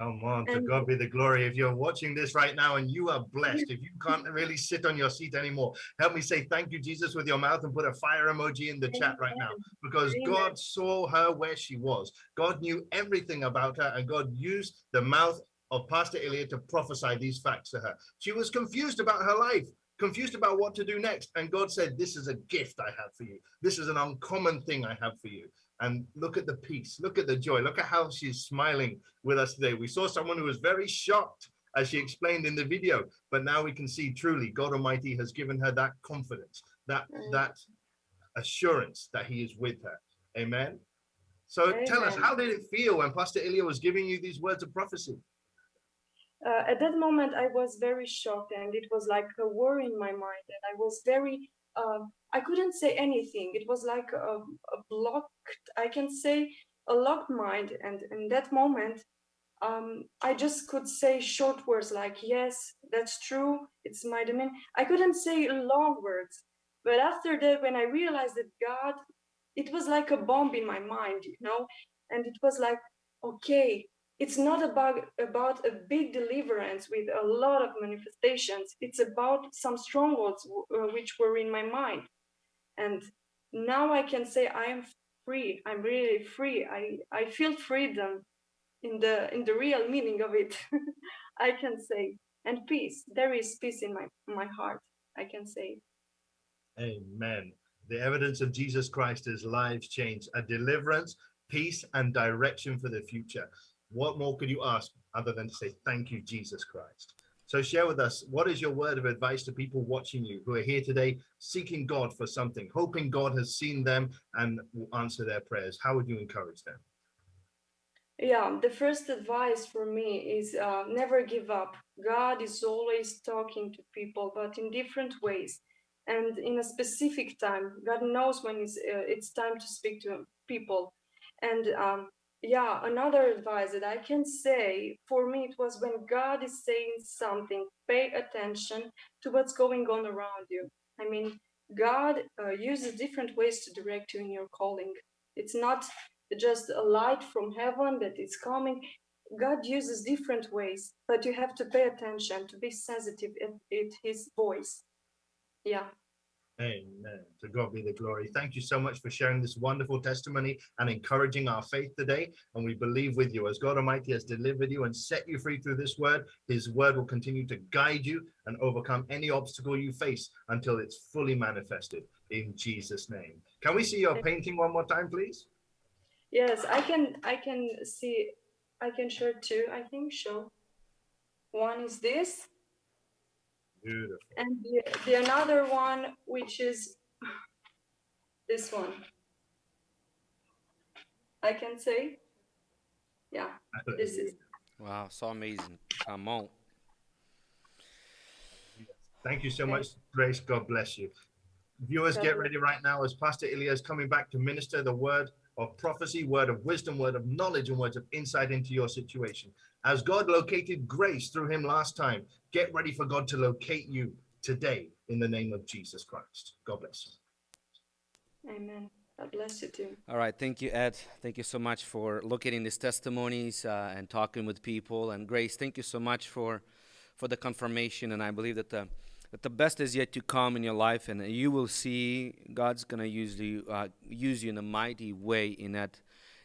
Come on, to And- God be the glory. If you're watching this right now and you are blessed, if you can't really sit on your seat anymore, help me say thank you, Jesus, with your mouth and put a fire emoji in the chat right now because Amen. God saw her where she was. God knew everything about her and God used the mouth of Pastor Ilya to prophesy these facts to her. She was confused about her life, confused about what to do next. And God said, This is a gift I have for you. This is an uncommon thing I have for you. And look at the peace, look at the joy, look at how she's smiling with us today. We saw someone who was very shocked as she explained in the video, but now we can see truly God Almighty has given her that confidence, that Mm. that assurance that He is with her. Amen. So tell us, how did it feel when Pastor Ilya was giving you these words of prophecy? uh, at that moment i was very shocked and it was like a war in my mind and i was very uh, i couldn't say anything it was like a, a blocked i can say a locked mind and in that moment um, I just could say short words like, yes, that's true, it's my domain. I couldn't say long words. But after that, when I realized that God, it was like a bomb in my mind, you know, and it was like, okay, it's not about about a big deliverance with a lot of manifestations. It's about some strongholds uh, which were in my mind, and now I can say I am free. I'm really free. I I feel freedom in the in the real meaning of it i can say and peace there is peace in my my heart i can say amen the evidence of jesus christ is lives changed a deliverance peace and direction for the future what more could you ask other than to say thank you jesus christ. So share with us what is your word of advice to people watching you who are here today seeking god for something hoping god has seen them and will answer their prayers? How would you encourage them? Yeah the first advice for me is uh, never give up. God is always talking to people but in different ways. And in a specific time god knows when it's, uh, it's time to speak to people. And um, yeah another advice that i can say for me it was when god is saying something pay attention to what's going on around you i mean god uh, uses different ways to direct you in your calling it's not just a light from heaven that is coming. God uses different ways, but you have to pay attention to be sensitive at, at his voice. Yeah. Amen. To God be the glory. Thank you so much for sharing this wonderful testimony and encouraging our faith today. And we believe with you as God Almighty has delivered you and set you free through this word. His word will continue to guide you and overcome any obstacle you face until it's fully manifested in Jesus' name. Can we see your painting one more time, please? Yes, I can. I can see. I can share two. I think show. One is this. Beautiful. And the, the another one, which is this one. I can say. Yeah, this is. Wow, so amazing. Come on. Thank you so much, Grace. God bless you. Viewers, get ready right now as Pastor Ilya is coming back to minister the word of prophecy, word of wisdom, word of knowledge, and words of insight into your situation. As God located grace through him last time, get ready for God to locate you today in the name of Jesus Christ. God bless you. Amen. God bless you too. All right. Thank you, Ed. Thank you so much for locating these testimonies uh, and talking with people. And Grace, thank you so much for for the confirmation. And I believe that the that the best is yet to come in your life, and you will see God's gonna use you uh, use you in a mighty way in that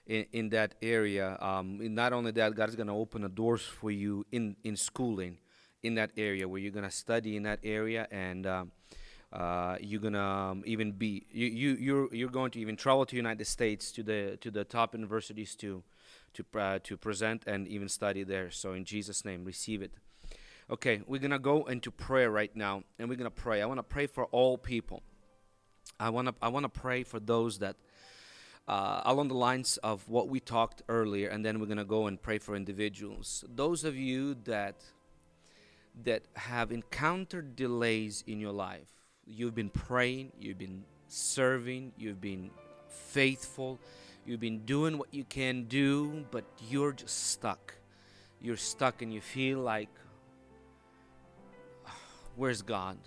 in, in that area. Um, not only that, God's gonna open the doors for you in in schooling in that area where you're gonna study in that area and. Um, uh, you're gonna um, even be you, you you're you're going to even travel to United States to the to the top universities to to uh, to present and even study there. So in Jesus' name, receive it. Okay, we're going to go into prayer right now, and we're going to pray. I want to pray for all people. I want to I want to pray for those that uh, along the lines of what we talked earlier, and then we're going to go and pray for individuals. Those of you that that have encountered delays in your life, you've been praying, you've been serving, you've been faithful, you've been doing what you can do, but you're just stuck. You're stuck, and you feel like where's God?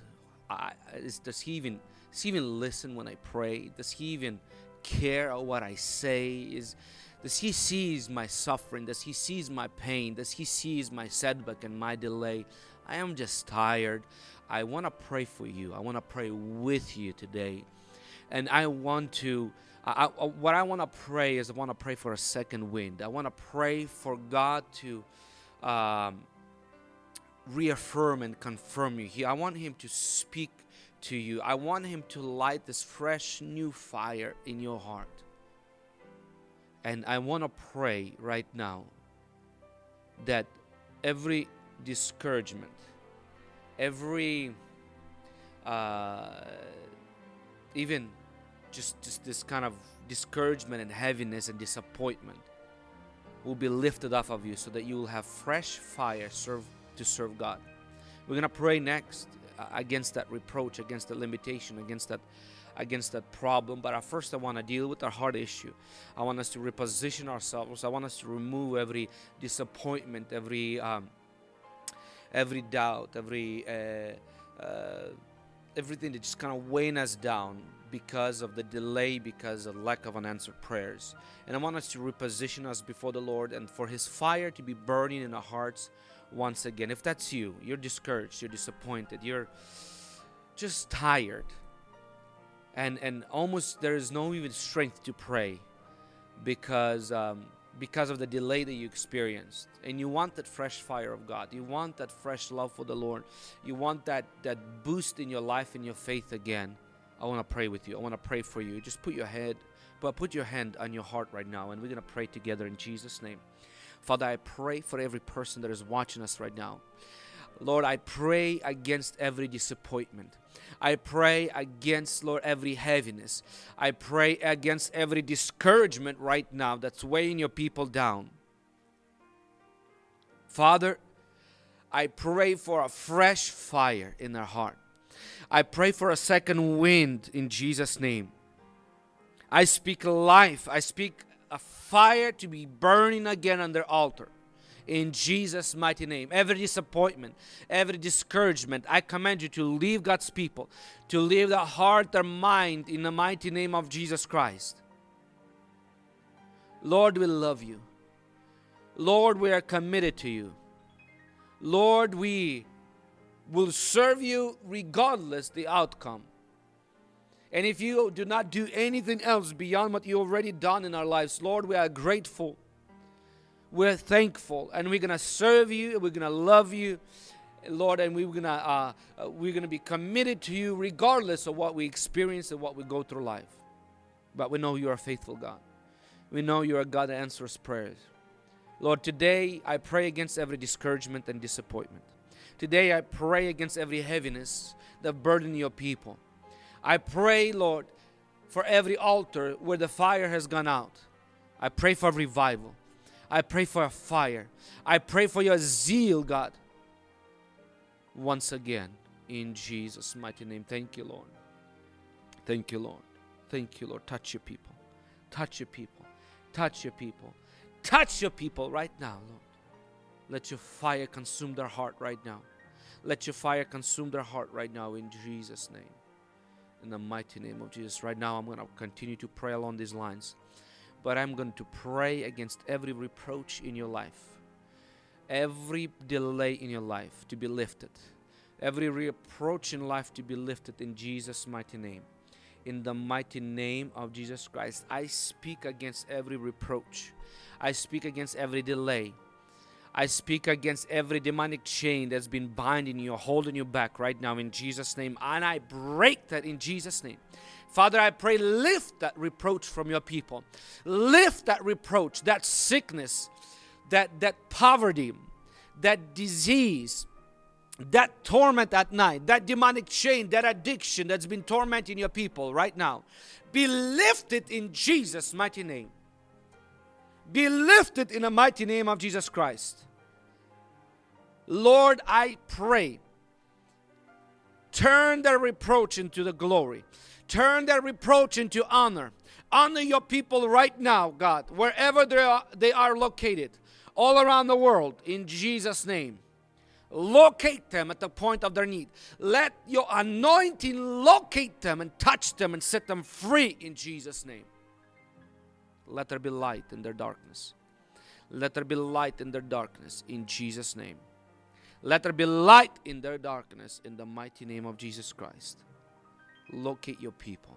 I, is, does he even does he even listen when I pray? Does he even care of what I say? Is does he sees my suffering? Does he sees my pain? Does he sees my setback and my delay? I am just tired. I want to pray for you. I want to pray with you today, and I want to. I, I, what I want to pray is I want to pray for a second wind. I want to pray for God to. Um, reaffirm and confirm you. He, I want Him to speak to you. I want Him to light this fresh new fire in your heart. And I want to pray right now that every discouragement, every uh, even just, just this kind of discouragement and heaviness and disappointment will be lifted off of you so that you will have fresh fire serve to serve God. We're going to pray next. Against that reproach, against the limitation, against that against that problem. But at first, I want to deal with our heart issue. I want us to reposition ourselves. I want us to remove every disappointment, every um, every doubt, every uh, uh, everything that just kind of weighing us down because of the delay, because of lack of unanswered prayers. And I want us to reposition us before the Lord and for His fire to be burning in our hearts once again. If that's you, you're discouraged, you're disappointed, you're just tired, and and almost there is no even strength to pray because um, because of the delay that you experienced. And you want that fresh fire of god. You want that fresh love for the lord. You want that that boost in your life and your faith again. I want to pray with you. I want to pray for you. Just put your head but put your hand on your heart right now and we're going to pray together in jesus name father i pray for every person that is watching us right now Lord, I pray against every disappointment. I pray against, Lord, every heaviness. I pray against every discouragement right now that's weighing your people down. Father, I pray for a fresh fire in their heart. I pray for a second wind in Jesus' name. I speak life. I speak a fire to be burning again on their altar in Jesus' mighty name. Every disappointment, every discouragement, I command you to leave God's people, to leave their heart, their mind in the mighty name of Jesus Christ. Lord, we love you. Lord, we are committed to you. Lord, we will serve you regardless the outcome. And if you do not do anything else beyond what you already done in our lives, Lord, we are grateful. We're thankful. And we're going to serve you we're going to love you lord and we're going to uh, uh, we're to be committed to you regardless of what we experience and what we go through life. But we know you're a faithful god. We know you're a god that answers prayers. Lord today i pray against every discouragement and disappointment. Today i pray against every heaviness that burden your people i pray lord for every altar where the fire has gone out i pray for revival I pray for a fire. I pray for your zeal, God. Once again, in Jesus' mighty name. Thank you, Lord. Thank you, Lord. Thank you, Lord. Touch your people. Touch your people. Touch your people. Touch your people right now, Lord. Let your fire consume their heart right now. Let your fire consume their heart right now in Jesus' name. In the mighty name of Jesus. Right now, I'm going to continue to pray along these lines but I'm going to pray against every reproach in your life, every delay in your life to be lifted, every reproach in life to be lifted in Jesus' mighty name. In the mighty name of Jesus Christ, I speak against every reproach. I speak against every delay. I speak against every demonic chain that's been binding you, holding you back right now in Jesus' name. And I break that in Jesus' name. Father, I pray, lift that reproach from your people. Lift that reproach, that sickness, that, that poverty, that disease, that torment at night, that demonic chain, that addiction that's been tormenting your people right now. Be lifted in Jesus' mighty name. Be lifted in the mighty name of Jesus Christ. Lord, I pray, turn their reproach into the glory. Turn their reproach into honor. Honor your people right now, God, wherever they are, they are located, all around the world, in Jesus' name. Locate them at the point of their need. Let your anointing locate them and touch them and set them free in Jesus' name. Let there be light in their darkness. Let there be light in their darkness in Jesus' name. Let there be light in their darkness in the mighty name of Jesus Christ locate your people.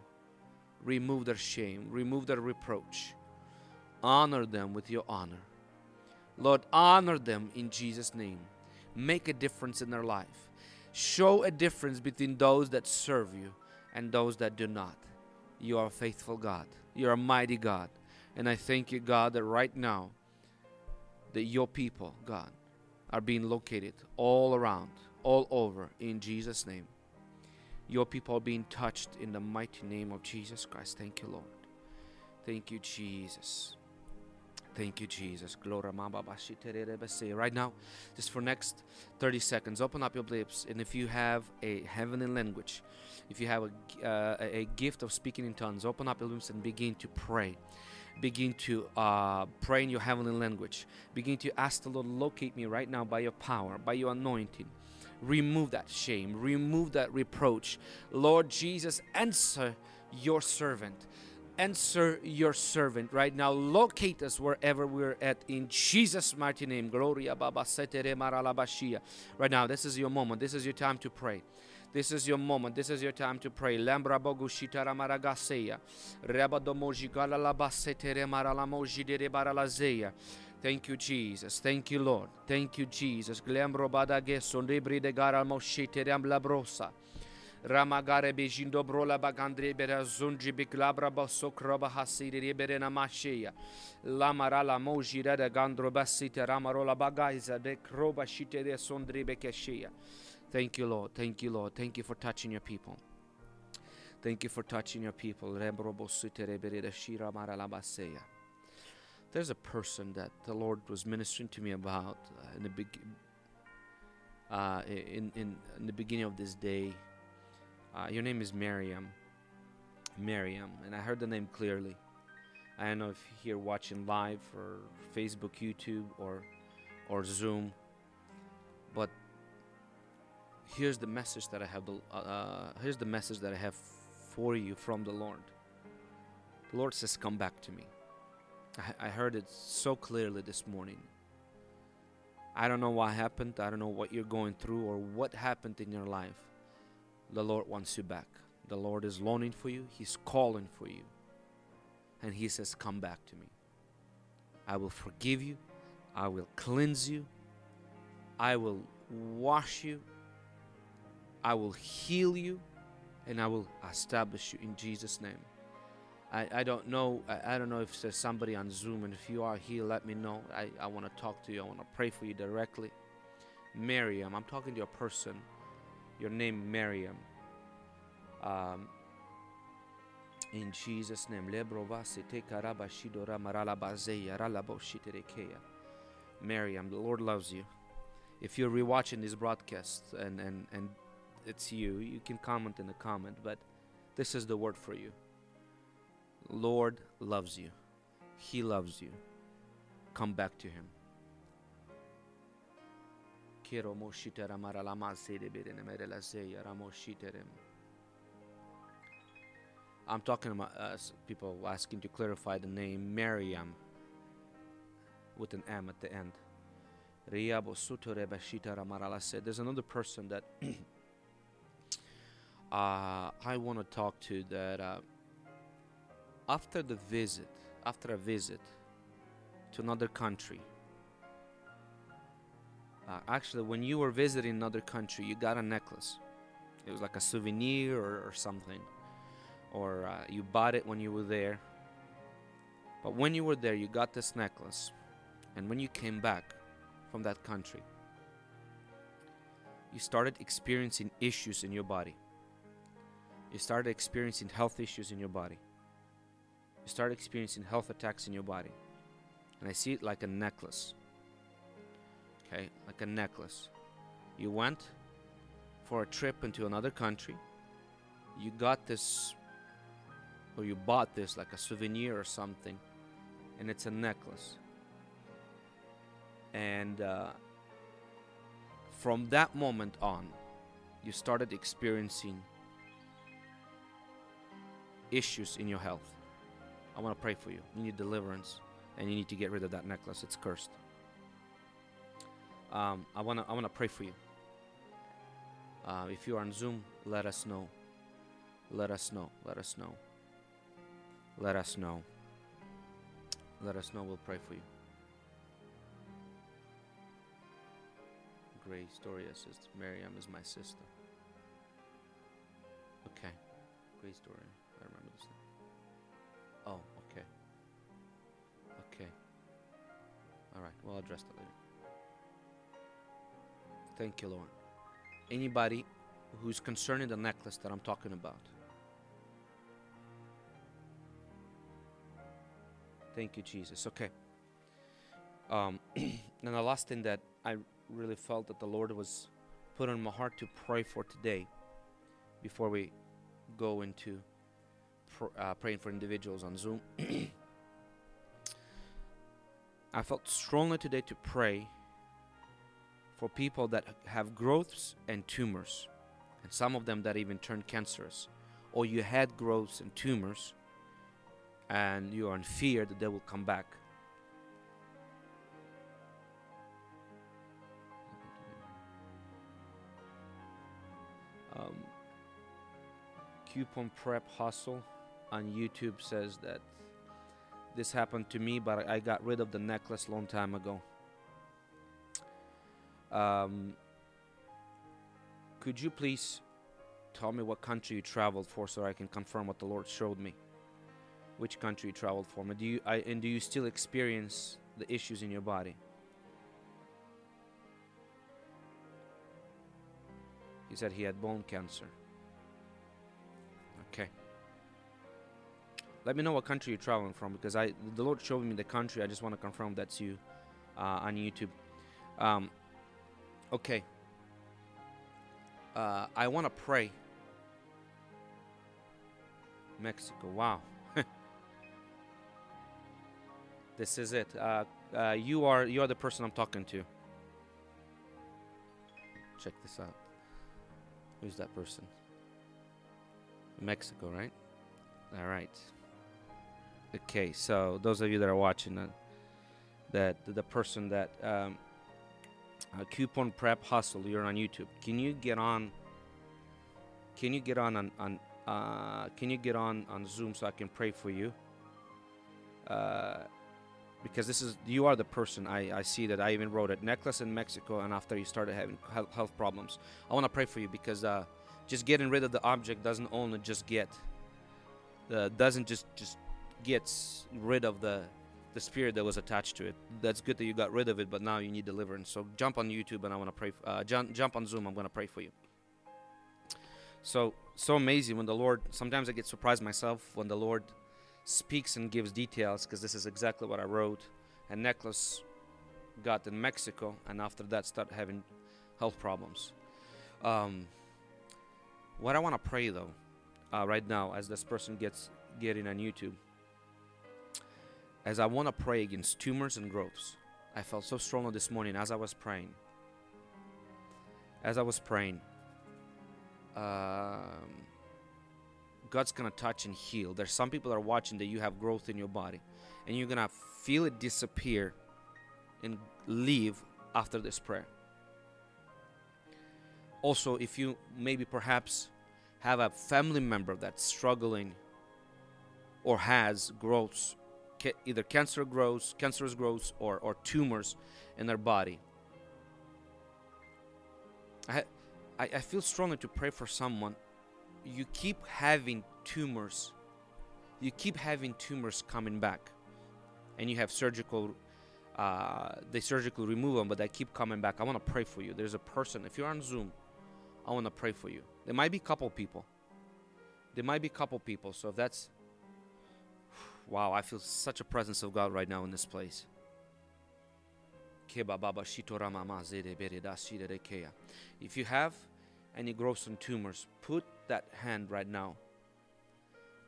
Remove their shame, remove their reproach. Honor them with your honor. Lord, honor them in Jesus' name. Make a difference in their life. Show a difference between those that serve you and those that do not. You are a faithful God. You are a mighty God. And I thank you, God, that right now, that your people, God, are being located all around, all over, in Jesus' name. Your people are being touched in the mighty name of Jesus Christ. Thank you, Lord. Thank you, Jesus. Thank you, Jesus. Right now, just for next 30 seconds, open up your lips, and if you have a heavenly language, if you have a, uh, a gift of speaking in tongues, open up your lips and begin to pray. Begin to uh, pray in your heavenly language. Begin to ask the Lord, locate me right now by your power, by your anointing. Remove that shame, remove that reproach. Lord Jesus, answer your servant answer your servant right now. Locate us wherever we're at in Jesus' mighty name. Gloria baba setere maralabashia. Right now, this is your moment. This is your time to pray. This is your moment. This is your time to pray. Lambra bogu shitara maragaseya. Reba domoji galalabasetere maralamoji dere baralazeya. Thank you, Jesus. Thank you, Lord. Thank you, Jesus. Glembro badage sondebri de gara moshitere ambla Ramagare bejindo brola bagandre bera zunji biklabra basokra bahasiri bere namashia. Lamara la mojira de gandro basite ramarola bagaiza de kroba shite de sondri. Thank you, Lord. Thank you, Lord. Thank you for touching your people. Thank you for touching your people. There's a person that the Lord was ministering to me about uh, in the big, uh, in, in in the beginning of this day. Uh, your name is Miriam. Miriam, and I heard the name clearly. I don't know if you're watching live or Facebook, YouTube, or or Zoom, here's the message that I have. The, uh, here's the message that I have for you from the Lord. The Lord says, "Come back to me." I, I heard it so clearly this morning. I don't know what happened. I don't know what you're going through or what happened in your life the Lord wants you back. The Lord is longing for you, He's calling for you. And He says, Come back to me. I will forgive you, I will cleanse you, I will wash you, I will heal you, and I will establish you in Jesus' name. I, I don't know I, I don't know if there's somebody on Zoom and if you are here let me know. I, I want to talk to you. I want to pray for you directly. Miriam, I'm talking to a person your name Miriam. Um, in Jesus' name. Miriam, the Lord loves you. If you're rewatching this broadcast and, and, and it's you, you can comment in the comment, but this is the word for you. Lord loves you. He loves you. Come back to him. I'm talking about uh, people asking to clarify the name Miriam with an M at the end. There's another person that uh, I want to talk to that uh, after the visit, after a visit to another country, uh, actually, when you were visiting another country, you got a necklace. It was like a souvenir or, or something. Or uh, you bought it when you were there. But when you were there, you got this necklace. And when you came back from that country, you started experiencing issues in your body. You started experiencing health issues in your body. You started experiencing health attacks in your body. And I see it like a necklace okay, like a necklace. You went for a trip into another country. You got this, or you bought this like a souvenir or something, and it's a necklace. And uh, from that moment on, you started experiencing issues in your health. I want to pray for you. You need deliverance, and you need to get rid of that necklace. It's cursed um, I wanna I wanna pray for you. Uh, if you are on Zoom, let us know. Let us know. Let us know. Let us know. Let us know. We'll pray for you. Gray Storia says Miriam is my sister. Okay. Gray Storia. All right. We'll address that later. Thank you, Lord. Anybody who's concerning the necklace that I'm talking about. Thank you, Jesus. Okay. Um, and the last thing that I really felt that the Lord was put on my heart to pray for today, before we go into pr- uh, praying for individuals on Zoom, I felt strongly today to pray for people that have growths and tumors, and some of them that even turned cancerous, or you had growths and tumors, and you are in fear that they will come back. Um, coupon prep hustle on YouTube says that this happened to me, but I got rid of the necklace long time ago. Um, could you please tell me what country you traveled for so I can confirm what the Lord showed me? Which country you traveled for? Do you I, and do you still experience the issues in your body? He said he had bone cancer. Okay. Let me know what country you're traveling from because I the Lord showed me the country. I just want to confirm that's you uh, on YouTube. Um, okay. Uh, I want to pray. Mexico. Wow. this is it. Uh, uh, you are you are the person I'm talking to. Check this out. Who's that person? Mexico, right? All right. Okay, so those of you that are watching, uh, that the person that um, uh, coupon prep hustle, you're on YouTube. Can you get on? Can you get on on, on uh, Can you get on on Zoom so I can pray for you? Uh, because this is you are the person I, I see that I even wrote it necklace in Mexico and after you started having health, problems I want to pray for you because uh, just getting rid of the object doesn't only just get uh, doesn't just just gets rid of the the spirit that was attached to it that's good that you got rid of it but now you need deliverance so jump on YouTube and I want to pray uh, jump, jump on Zoom I'm going to pray for you so so amazing when the Lord sometimes I get surprised myself when the Lord speaks and gives details because this is exactly what I wrote. A necklace got in Mexico, and after that, started having health problems. Um, what I want to pray though, uh, right now, as this person gets getting on YouTube, as I want to pray against tumors and growths. I felt so strongly this morning as I was praying. As I was praying, um, God's gonna touch and heal. There's some people that are watching that you have growth in your body, and you're gonna feel it disappear and leave after this prayer. Also, if you maybe perhaps have a family member that's struggling or has growths, ca- either cancer grows, cancerous growths, or, or tumors in their body, I, I, feel strongly to pray for someone. You keep having tumors. You keep having tumors coming back. And you have surgical uh, they surgically remove them but they keep coming back. I want to pray for you. There's a person if you're on zoom i want to pray for you. There might be a couple people. There might be a couple people. So if that's wow i feel such a presence of god right now in this place if you have any growths and tumors put that hand right now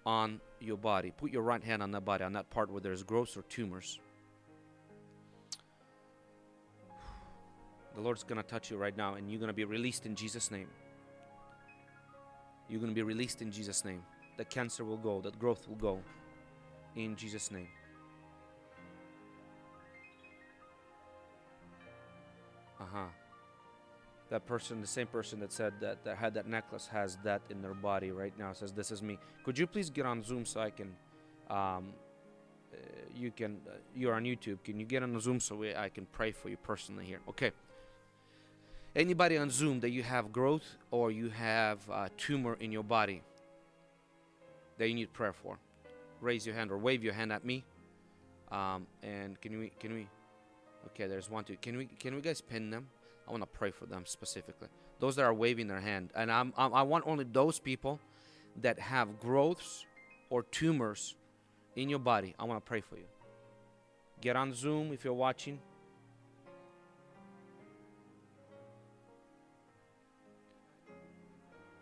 on your body. Put your right hand on that body, on that part where there's growths or tumors. The Lord's going to touch you right now, and you're going to be released in Jesus' name. You're going to be released in Jesus' name. That cancer will go, that growth will go in Jesus' name. Uh huh that person, the same person that said that, that had that necklace, has that in their body right now. Says, "This is me." Could you please get on Zoom so I can, um, uh, you can, uh, you're on YouTube. Can you get on Zoom so we, I can pray for you personally here? Okay. Anybody on Zoom that you have growth or you have a tumor in your body that you need prayer for, raise your hand or wave your hand at me. Um, and can we, can we, okay, there's one, two. Can we, can we guys pin them? I want to pray for them specifically. Those that are waving their hand. And I'm, I'm, i want only those people that have growths or tumors in your body. I want to pray for you. Get on Zoom if you're watching.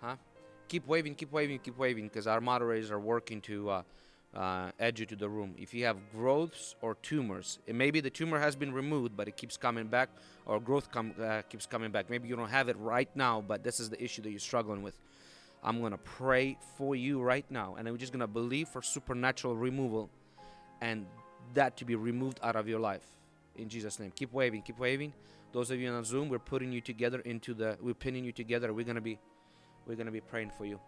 Huh? Keep waving, keep waving, keep waving because our moderators are working to uh, uh, add you to the room. If you have growths or tumors, maybe the tumor has been removed, but it keeps coming back, or growth com- uh, keeps coming back. Maybe you don't have it right now, but this is the issue that you're struggling with. I'm gonna pray for you right now, and I'm just gonna believe for supernatural removal, and that to be removed out of your life in Jesus' name. Keep waving, keep waving. Those of you on Zoom, we're putting you together into the, we're pinning you together. We're gonna be, we're gonna be praying for you.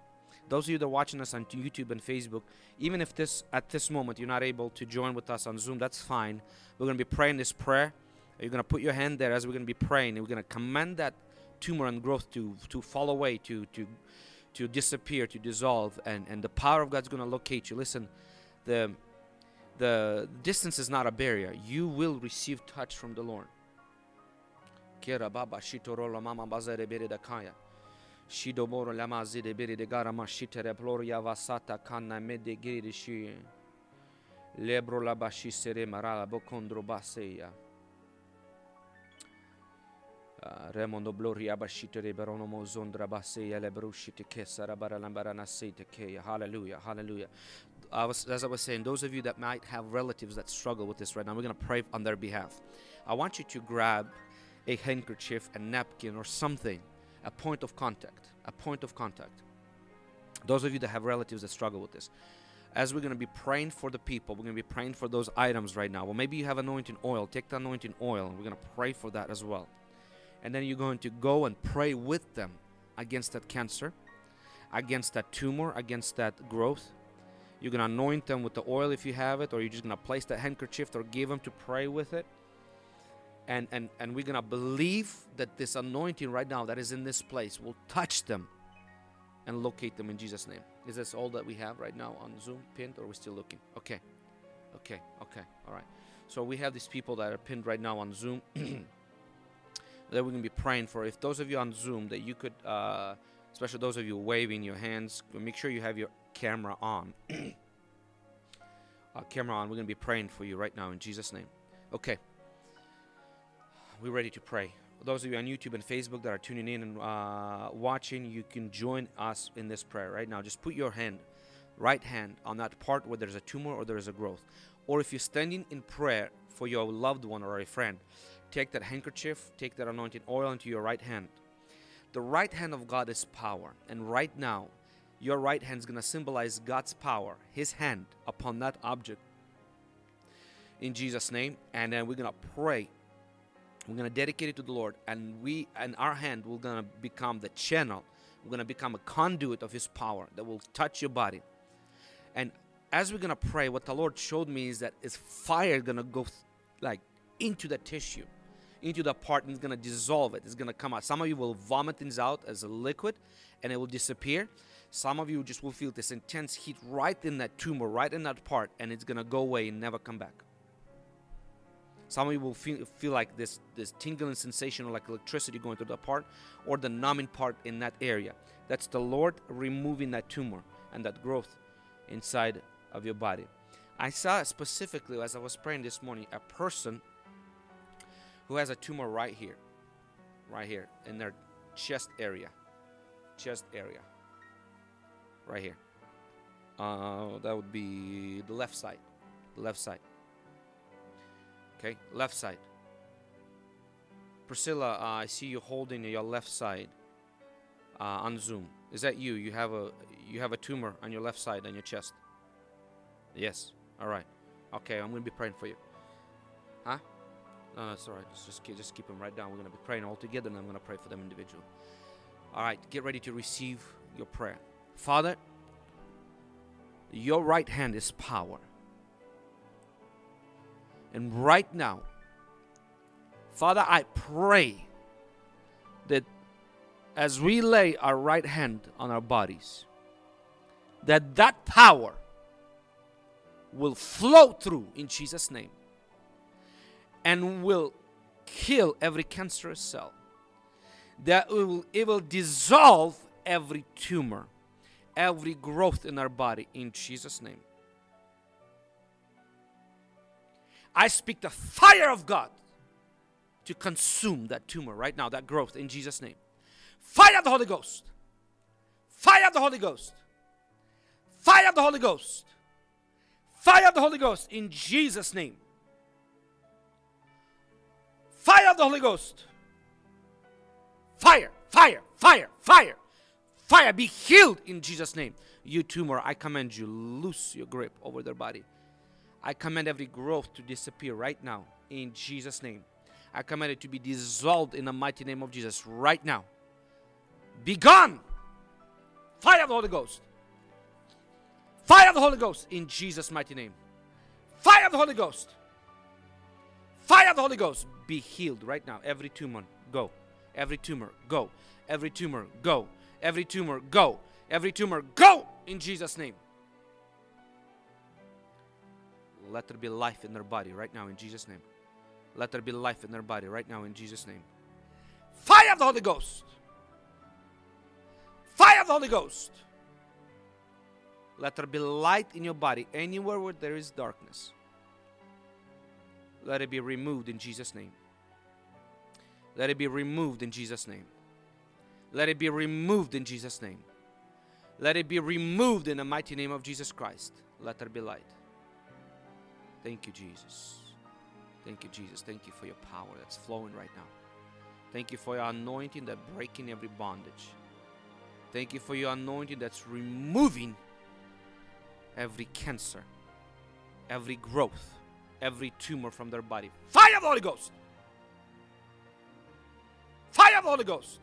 Those of you that are watching us on YouTube and Facebook, even if this at this moment you're not able to join with us on Zoom, that's fine. We're gonna be praying this prayer. You're gonna put your hand there as we're gonna be praying, and we're gonna command that tumor and growth to to fall away, to to to disappear, to dissolve, and and the power of God's gonna locate you. Listen, the the distance is not a barrier. You will receive touch from the Lord. Bere de gara ma vasata kanna mede giri. Lebro la sere Remondo. Hallelujah. Hallelujah. I was, as I was saying, those of you that might have relatives that struggle with this right now, we're going to pray on their behalf. I want you to grab a handkerchief, a napkin, or something, a point of contact. A point of contact. Those of you that have relatives that struggle with this, as we're going to be praying for the people, we're going to be praying for those items right now. Well, maybe you have anointing oil. Take the anointing oil, and we're going to pray for that as well. And then you're going to go and pray with them against that cancer, against that tumor, against that growth. You're going to anoint them with the oil if you have it, or you're just going to place that handkerchief or give them to pray with it. And, and, and we're to believe that this anointing right now that is in this place will touch them and locate them in Jesus' name. Is this all that we have right now on Zoom pinned, or we're we still looking? Okay. Okay. Okay. All right. So we have these people that are pinned right now on Zoom that we're to be praying for. If those of you on Zoom that you could, uh, especially those of you waving your hands, make sure you have your camera on. uh, camera on. We're to be praying for you right now in Jesus' name. Okay. We're ready to pray. Those of you on YouTube and Facebook that are tuning in and uh, watching, you can join us in this prayer right now. Just put your hand, right hand, on that part where there's a tumor or there is a growth. Or if you're standing in prayer for your loved one or a friend, take that handkerchief, take that anointing oil into your right hand. The right hand of God is power. And right now, your right hand is going to symbolize God's power, His hand upon that object in Jesus' name. And then we're going to pray. We're going to dedicate it to the Lord. And we, and our hand, will going to become the channel. We're going to become a conduit of His power that will touch your body. And as we're going to pray, what the Lord showed me is that is fire going to go like into the tissue into the part and it's gonna dissolve it. It's gonna come out. Some of you will vomit things out as a liquid and it will disappear. Some of you just will feel this intense heat right in that tumor, right in that part, and it's gonna go away and never come back. Some of you will feel, feel like this this tingling sensation or like electricity going through the part or the numbing part in that area. That's the Lord removing that tumor and that growth inside of your body. I saw specifically as I was praying this morning a person who has a tumor right here, right here in their chest area, chest area, right here. Uh, that would be the left side, the left side. Okay, left side. Priscilla, uh, I see you holding your left side uh, on Zoom. Is that you? You have a you have a tumor on your left side on your chest. Yes. All right. Okay, I'm gonna be praying for you. Huh? No, that's all right. Just just keep, just keep them right down. We're gonna be praying all together, and I'm gonna pray for them individually. All right. Get ready to receive your prayer, Father. Your right hand is power. And right now, Father, I pray that as we lay our right hand on our bodies, that that power will flow through in Jesus' name and will kill every cancerous cell. That it will, it will dissolve every tumor, every growth in our body in Jesus' name. I speak the fire of God to consume that tumor right now, that growth in Jesus' name. Fire of the Holy Ghost. Fire of the Holy Ghost. Fire of the Holy Ghost. Fire of the Holy Ghost in Jesus' name. Fire of the Holy Ghost. Fire, fire, fire, fire, fire. Be healed in Jesus' name. You tumor, I command you, loose your grip over their body. I command every growth to disappear right now in Jesus' name. I command it to be dissolved in the mighty name of Jesus right now. Be gone. Fire of the Holy Ghost. Fire of the Holy Ghost in Jesus' mighty name. Fire of the Holy Ghost. Fire of the Holy Ghost. Be healed right now. Every tumor, go. Every tumor, go. Every tumor, go. Every tumor, go. Every tumor, go in Jesus' name. Let there be life in their body right now in Jesus' name. Let there be life in their body right now in Jesus' name. Fire of the Holy Ghost. Fire of the Holy Ghost. Let there be light in your body anywhere where there is darkness. Let it be removed in Jesus' name. Let it be removed in Jesus' name. Let it be removed in Jesus' name. Let it be removed in the mighty name of Jesus Christ. Let there be light. Thank you, Jesus. Thank you, Jesus. Thank you for your power that's flowing right now. Thank you for your anointing that breaking every bondage. Thank you for your anointing that's removing every cancer, every growth, every tumor from their body. Fire of the Holy Ghost! Fire of the Holy Ghost!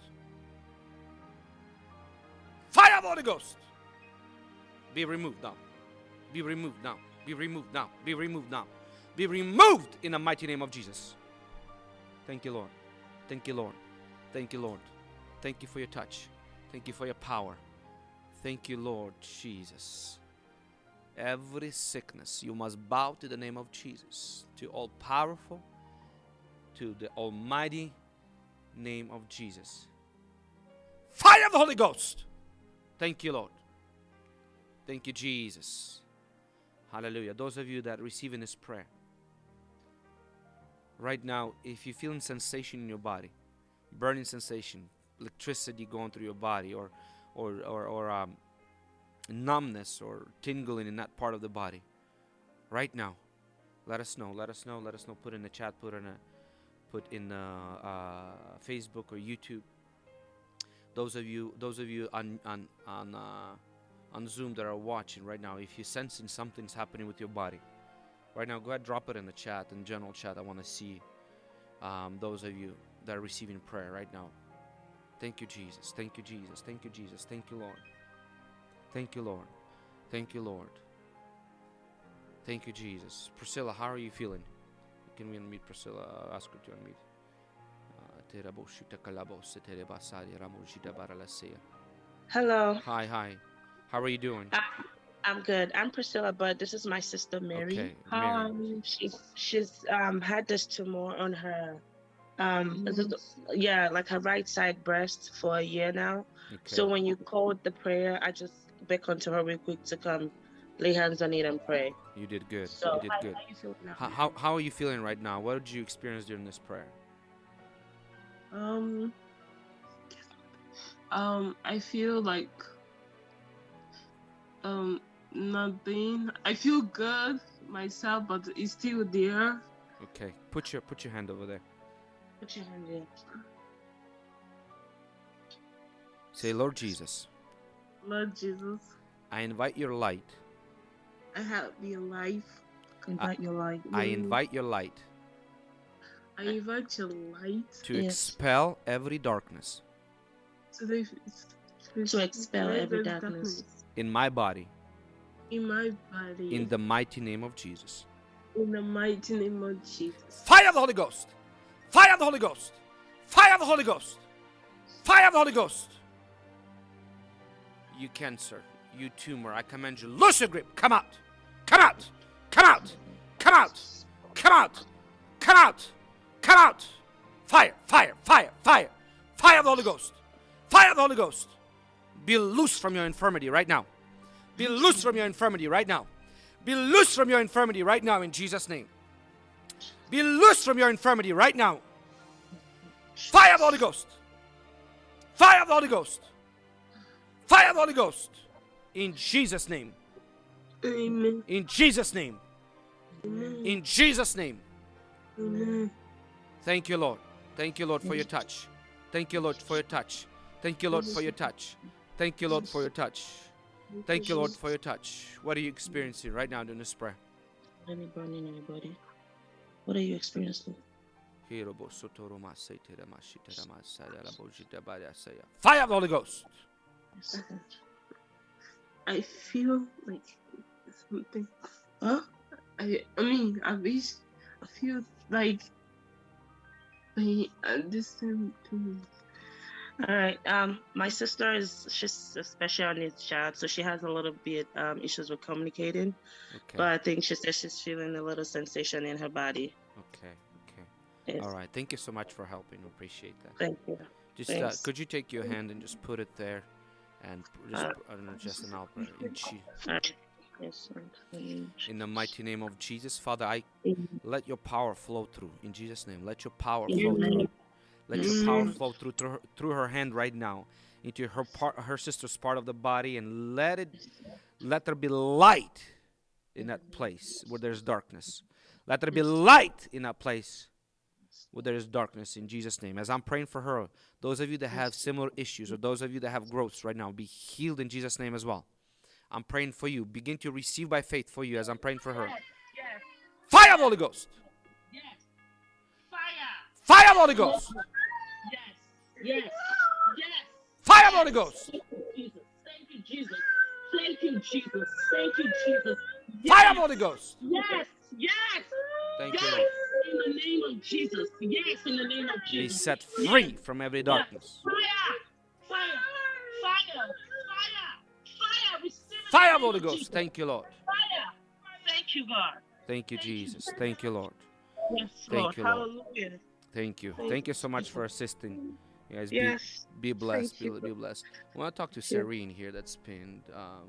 Fire of the Holy Ghost! Be removed now. Be removed now. Be removed now. Be removed now. Be removed in the mighty name of Jesus. Thank you, Lord. Thank you, Lord. Thank you, Lord. Thank you for your touch. Thank you for your power. Thank you, Lord Jesus. Every sickness, you must bow to the name of Jesus, to all powerful, to the almighty name of Jesus. Fire of the Holy Ghost. Thank you, Lord. Thank you, Jesus. Hallelujah. Those of you that are receiving this prayer, right now, if you're feeling sensation in your body, burning sensation, electricity going through your body, or or or, or um, numbness or tingling in that part of the body, right now, let us know. Let us know. Let us know. Put in the chat. Put in a put in uh, uh, Facebook or YouTube. Those of you, those of you on on on uh, on Zoom that are watching right now, if you're sensing something's happening with your body, right now, go ahead, drop it in the chat, in general chat. I want to see um, those of you that are receiving prayer right now. Thank you, Jesus. Thank you, Jesus. Thank you, Jesus. Thank you, Lord. Thank you, Lord. Thank you, Lord. Thank you, Jesus. Priscilla, how are you feeling? Can we unmute Priscilla? Uh, ask her to unmute. Uh, Hello. Hi, hi. How are you doing? I'm, I'm good. I'm Priscilla, but this is my sister Mary. Okay, Mary. Um, she's she's um had this tumor on her, um, yeah, like her right side breast for a year now. Okay. So when you called the prayer, I just beckoned to her real quick to come lay hands on it and pray. you did good. So you did how, good. How, how, how are you feeling right now? What did you experience during this prayer? Um, um, I feel like um nothing. I feel good myself, but it's still there. Okay. Put your put your hand over there. Put your hand in. Say, Lord Jesus, Lord Jesus, I invite your light. I have your life. Invite your light. I invite your light I invite your light to Yes. expel every darkness to, the, To expel every the darkness. In my body in my body. in the mighty name of Jesus. in the mighty name of Jesus. Fire of the Holy Ghost! Fire of the Holy Ghost! Fire of the Holy Ghost! Fire of the Holy Ghost! You cancer, you tumor, I command you, loose your grip, come out! Come out! Come out! Come out! Come out! Come out! Come out! Fire! Fire! Fire! Fire! Fire of the Holy Ghost! Fire of the Holy Ghost! Be loose from your infirmity right now. Be loose from your infirmity right now. Be loose from your infirmity right now in Jesus' name. Be loose from your infirmity right now. Fire of the Holy Ghost. Fire of the Holy Ghost. Fire of the Holy Ghost. In Jesus' name. Amen. In Jesus' name. Amen. In Jesus' name. Amen. Thank you, Lord. Thank you, Lord, for your touch. Thank you, Lord, for your touch. Thank you, Lord, for your touch. Thank you, Lord, for your touch. Thank you, Lord, for your touch. What are you experiencing right now during this prayer? Any burning in your body? What are you experiencing? Fire of the Holy Ghost. Yes. I feel like something. Huh? I I mean, I wish I feel like I understand too. All right. Um, my sister is she's a special needs child, so she has a little bit um issues with communicating. Okay. But I think she says she's feeling a little sensation in her body. Okay. Okay. Yes. All right. Thank you so much for helping. Appreciate that. Thank you. Just uh, could you take your hand and just put it there, and just Uh, I don't know, just an out. In, Je- Yes. Mm. in the mighty name of Jesus, Father, I let your power flow through. In Jesus' name, let your power flow through. Let your power flow through through her, through her hand right now into her part, her sister's part of the body, and let it, let there be light in that place where there's darkness. Let there be light in that place where there is darkness. In Jesus' name, as I'm praying for her, those of you that have similar issues or those of you that have growths right now, be healed in Jesus' name as well. I'm praying for you. Begin to receive by faith for you as I'm praying for her. Fire of the Holy Ghost. Fire. Fire of the Holy Ghost. Yes. Yes. Yes. Fire Holy Ghost. Thank you, Jesus. Thank you, Jesus. Thank you, Jesus. Thank you, Jesus. Fire Holy Ghost. Yes. Yes. Thank you, Yes. Lord. In the name of Jesus. Yes. In the name of Be Jesus. set free from every darkness. Fire. Fire. Fire. Fire. Fire. Receive Fire the of the Holy Ghost. Jesus. Thank you, Lord. Fire. Thank you, God. Thank you, Thank you. Jesus. Thank you, Lord. Yes, Thank Lord. you, Lord. Hallelujah. Thank you. Thank Thank you you, so much for assisting. You guys, be, Yes. be blessed. Be, be blessed. I want to talk to Serene here that's pinned. Um,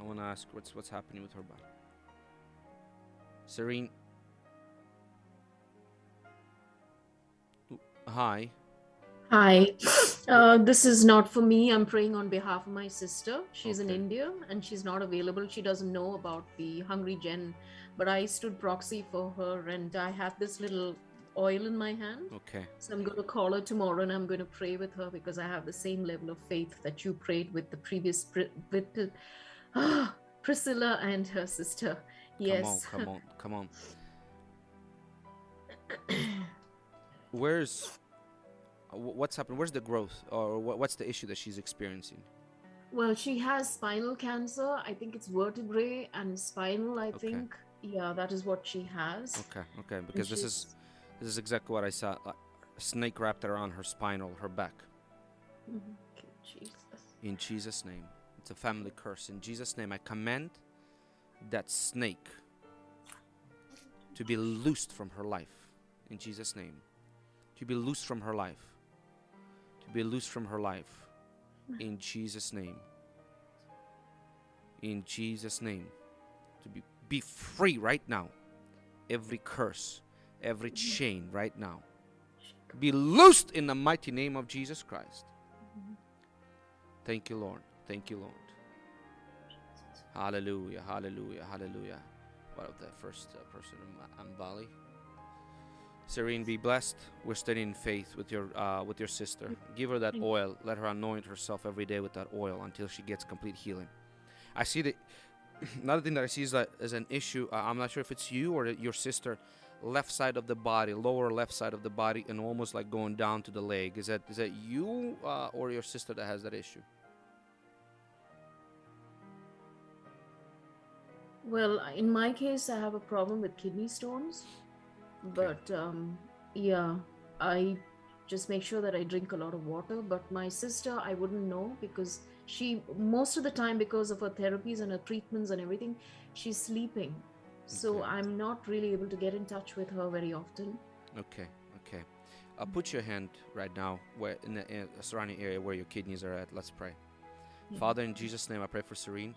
I want to ask what's what's happening with her body. Serene. Hi. Hi. Uh, this is not for me. I'm praying on behalf of my sister. She's in India and she's not available. She doesn't know about the Hungry Gen, but I stood proxy for her and I have this little oil in my hand. Okay. So I'm going to call her tomorrow and I'm going to pray with her because I have the same level of faith that you prayed with the previous with Priscilla and her sister. Yes. Come on. Come on. Come on. Where's what's happening? Where's the growth, or what's the issue that she's experiencing? Well, she has spinal cancer. I think it's vertebrae and spinal, I Okay. think. Yeah, that is what she has. Okay. Okay. Because this is this is exactly what I saw. A snake wrapped around her spinal, her back. Jesus. In Jesus' name. It's a family curse. In Jesus' name, I command that snake to be loosed from her life. In Jesus' name. To be loosed from her life. To be loosed from her life. In mm-hmm. Jesus' name. In Jesus' name. To be, be free right now. Every curse, every chain right now. Be loosed in the mighty name of Jesus Christ. Thank you, Lord. Thank you, Lord. Hallelujah, hallelujah, hallelujah. What of the first uh, person, in Ambali? Serene, be blessed. We're standing in faith with your uh, with your sister. Give her that oil. Let her anoint herself every day with that oil until she gets complete healing. I see that. Another thing that I see is that as an issue. Uh, I'm not sure if it's you or your sister. Left side of the body, lower left side of the body, and almost like going down to the leg. Is that is that you uh, or your sister that has that issue? Well, in my case, I have a problem with kidney stones. But um, yeah, I just make sure that I drink a lot of water. But my sister, I wouldn't know because she, most of the time, because of her therapies and her treatments and everything, she's sleeping. So Okay. I'm not really able to get in touch with her very often. Okay, okay. Uh, put your hand right now where in the in surrounding area where your kidneys are at. Let's pray. Yeah. Father, in Jesus' name, I pray for Serene.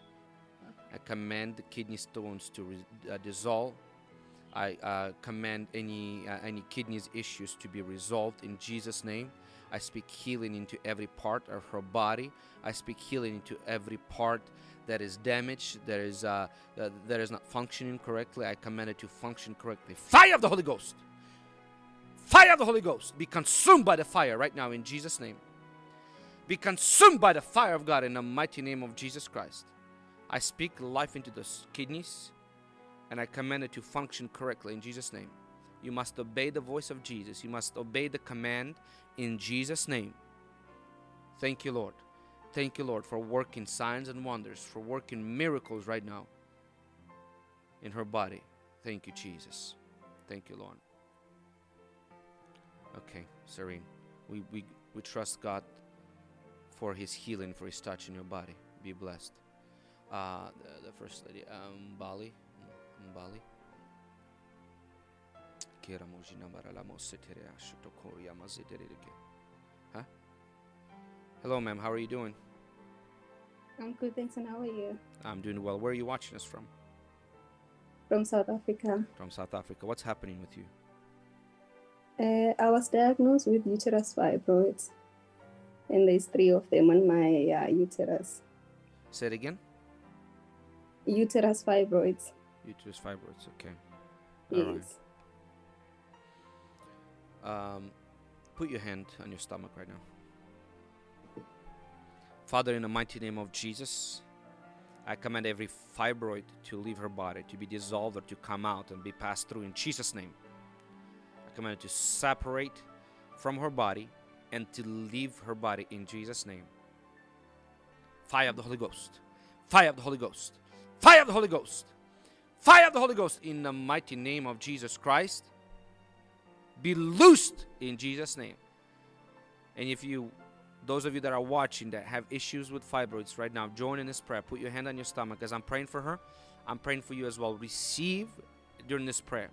I command the kidney stones to re- uh, dissolve. I uh, command any uh, any kidneys issues to be resolved in Jesus' name. I speak healing into every part of her body. I speak healing into every part that is damaged, that is uh, that is not functioning correctly. I command it to function correctly. Fire of the Holy Ghost. Fire of the Holy Ghost. Be consumed by the fire right now in Jesus' name. Be consumed by the fire of God in the mighty name of Jesus Christ. I speak life into the kidneys and I command it to function correctly in Jesus' name. You must obey the voice of Jesus. You must obey the command in Jesus' name. Thank you, Lord. Thank you, Lord, for working signs and wonders, for working miracles right now in her body. Thank you, Jesus. Thank you, Lord. Okay, Serene. We, we, we trust God for his healing, for his touch in your body. Be blessed. Uh, the, the first lady, um, Bali. Bali. Kira mojina barala mosetere ashotokori amazidereke. Huh? Hello, ma'am. How are you doing? I'm good, thanks. And how are you? I'm doing well. Where are you watching us from? From South Africa. From South Africa. What's happening with you? Uh, I was diagnosed with uterus fibroids, and there's three of them on my uh, uterus. Say it again. Uterus fibroids. Uterus fibroids. Okay. All right. Um, put your hand on your stomach right now. Father, in the mighty name of Jesus, I command every fibroid to leave her body, to be dissolved or to come out and be passed through in Jesus' name. I command it to separate from her body and to leave her body in Jesus' name. Fire of the Holy Ghost. Fire of the Holy Ghost. Fire of the Holy Ghost. Fire of the Holy Ghost in the mighty name of Jesus Christ be loosed in Jesus' name. And if you, those of you that are watching that have issues with fibroids right now, join in this prayer. Put your hand on your stomach as I'm praying for her. I'm praying for you as well. Receive during this prayer.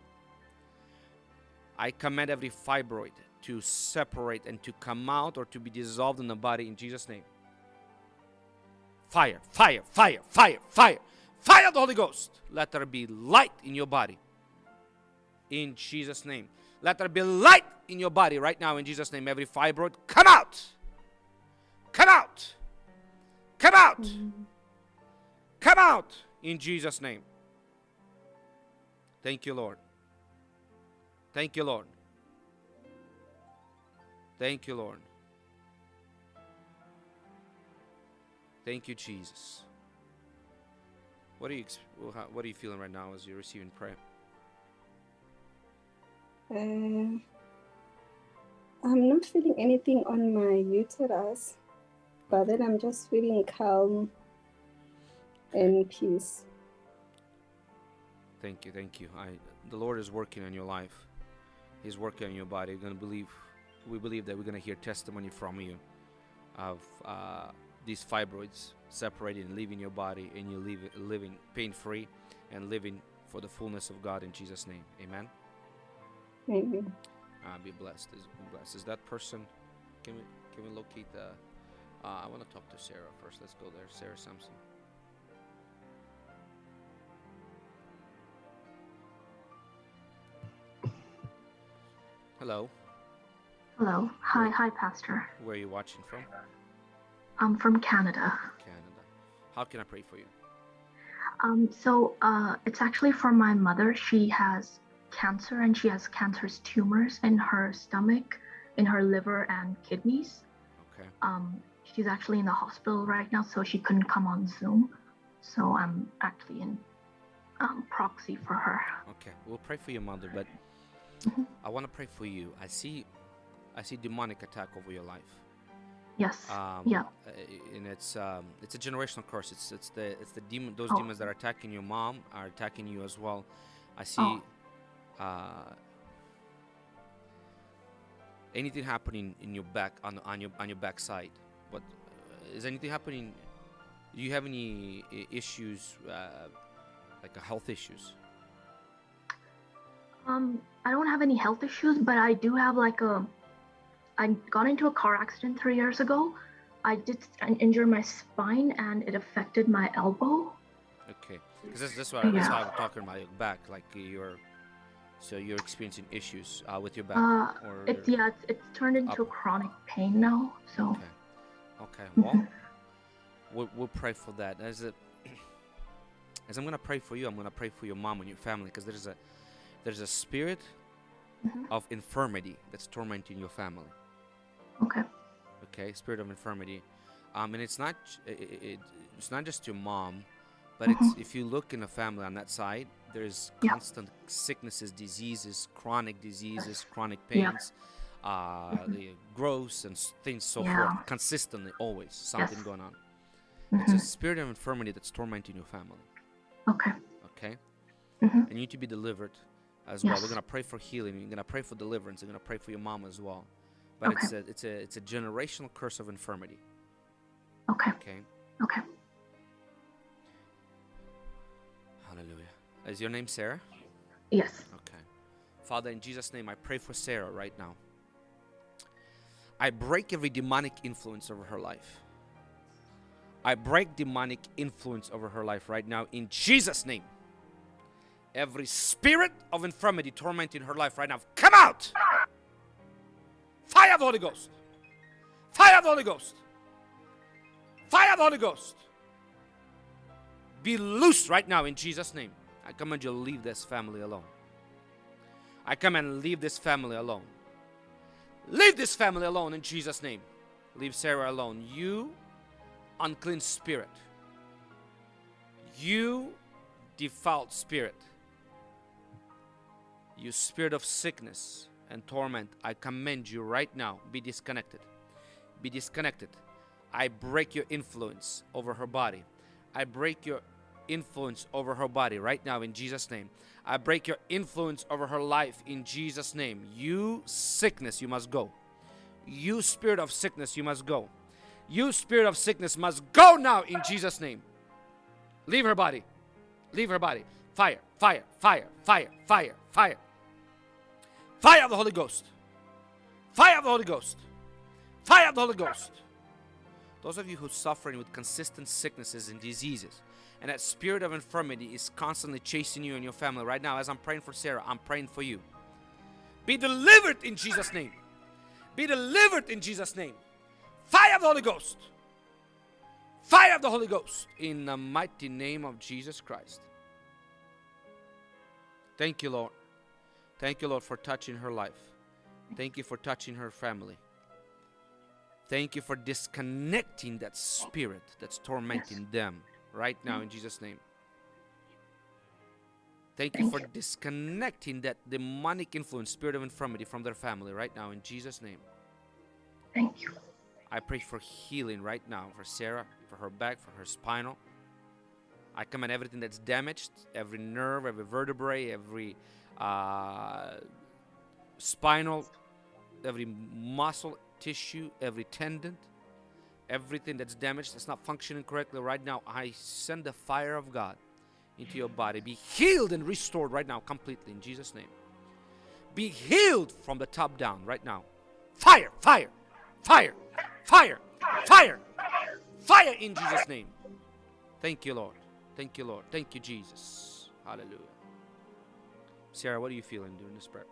I command every fibroid to separate and to come out or to be dissolved in the body in Jesus' name. Fire, fire, fire, fire, fire, fire the Holy Ghost. Let there be light in your body. In Jesus' name. Let there be light in your body right now in Jesus' name. Every fibroid, come out! Come out! Come out! Come out in Jesus' name. Thank you, Lord. Thank you, Lord. Thank you, Lord. Thank you, Jesus. What are you what are you feeling right now as you're receiving prayer? Uh, I'm not feeling anything on my uterus, but then I'm just feeling calm and peace. Thank you, thank you. I the Lord is working on your life. He's working on your body. We're gonna believe we believe that we're gonna hear testimony from you of uh, these fibroids separating and leaving your body and you live living pain free and living for the fullness of God in Jesus' name. Amen. Amen. Uh, be blessed. Is be blessed. Is that person can we can we locate the uh, I want to talk to Sarah first. Let's go there. Sarah Sampson. Hello. Hello. Hi, hi, Pastor. Where are you watching from? I'm from Canada. Canada. How can I pray for you? Um, so uh, it's actually for my mother. She has cancer and she has cancerous tumors in her stomach, in her liver and kidneys. Okay. Um, she's actually in the hospital right now, so she couldn't come on Zoom. So I'm actually in um, proxy for her. Okay. We'll pray for your mother, but Mhm. I want to pray for you. I see I see demonic attack over your life. Yes. Um, yeah. and it's um, it's a generational curse. It's it's the it's the demon. Those Oh. demons that are attacking your mom are attacking you as well. I see. Oh. Uh, anything happening in your back on on your on your backside? But uh, is anything happening? Do you have any issues, uh, like uh, health issues? Um, I don't have any health issues, but I do have like a. I got into a car accident three years ago. I did injure my spine and it affected my elbow. Okay, because this why that's Yeah. I was talking about your back. Like you're So you're experiencing issues uh, with your back, Uh, or it's yeah, it's, it's turned into up. chronic pain now. So okay, okay. Well, we'll, we'll pray for that. As a, as I'm gonna pray for you, I'm gonna pray for your mom and your family because there's a there's a spirit Mhm. of infirmity that's tormenting your family. okay, okay spirit of infirmity um and it's not j- i- i- it, it's not just your mom but it's if you look in a family on that side there's Mm-hmm. Yeah. constant sicknesses diseases chronic diseases chronic Yeah. Mm-hmm. pains uh growths and things so Yeah. forth consistently always something Yes. going on it's a Mhm. spirit of infirmity that's tormenting your family okay, okay Mhm. and you need to be delivered as well we're gonna pray for healing we're gonna pray for deliverance we're gonna pray for your mom as well but Okay. it's a it's a it's a generational curse of infirmity okay, okay okay. Hallelujah. Is your name Sarah? Yes, Okay. Father, in Jesus' name, I pray for Sarah right now. I break every demonic influence over her life. I break demonic influence over her life right now in Jesus' name. Every spirit of infirmity tormenting her life right now, come out! Fire of the Holy Ghost! Fire of the Holy Ghost! Fire of the Holy Ghost! Be loose right now in Jesus' name. I command you leave this family alone. I come and leave this family alone. Leave this family alone in Jesus' name. Leave Sarah alone. You unclean spirit. You defiled spirit. You spirit of sickness and torment. I command you right now be disconnected. Be disconnected. I break your influence over her body. I break your influence over her body right now in Jesus' name. I break your influence over her life in Jesus' name. You sickness, you must go. You spirit of sickness, you must go. You spirit of sickness must go now in Jesus' name. Leave her body. Leave her body. Fire, fire, fire, fire, fire, fire. Fire of the Holy Ghost. Fire of the Holy Ghost. Fire of the Holy Ghost. Those of you who are suffering with consistent sicknesses and diseases, and that spirit of infirmity is constantly chasing you and your family right now, as I'm praying for Sarah, I'm praying for you. Be delivered in Jesus' name. Be delivered in Jesus' name. Fire of the Holy Ghost. Fire of the Holy Ghost in the mighty name of Jesus Christ. Thank you, Lord. Thank you, Lord, for touching her life. Thank you for touching her family. Thank you for disconnecting that spirit that's tormenting them right now in Jesus' name. Thank you for disconnecting that demonic influence, spirit of infirmity from their family right now in Jesus' name. thank you. I pray for healing right now for Sarah, for her back, for her spinal. I command everything that's damaged, every nerve, every vertebrae, every uh, spinal, every muscle tissue, every tendon, everything that's damaged, that's not functioning correctly right now. I send the fire of God into your body. Be healed and restored right now, completely in Jesus' name. Be healed from the top down right now. Fire, fire, fire, fire, fire, fire in Jesus' name. Thank you, Lord. Thank you, Lord. Thank you, Jesus. Hallelujah. Sarah, what are you feeling during this prayer?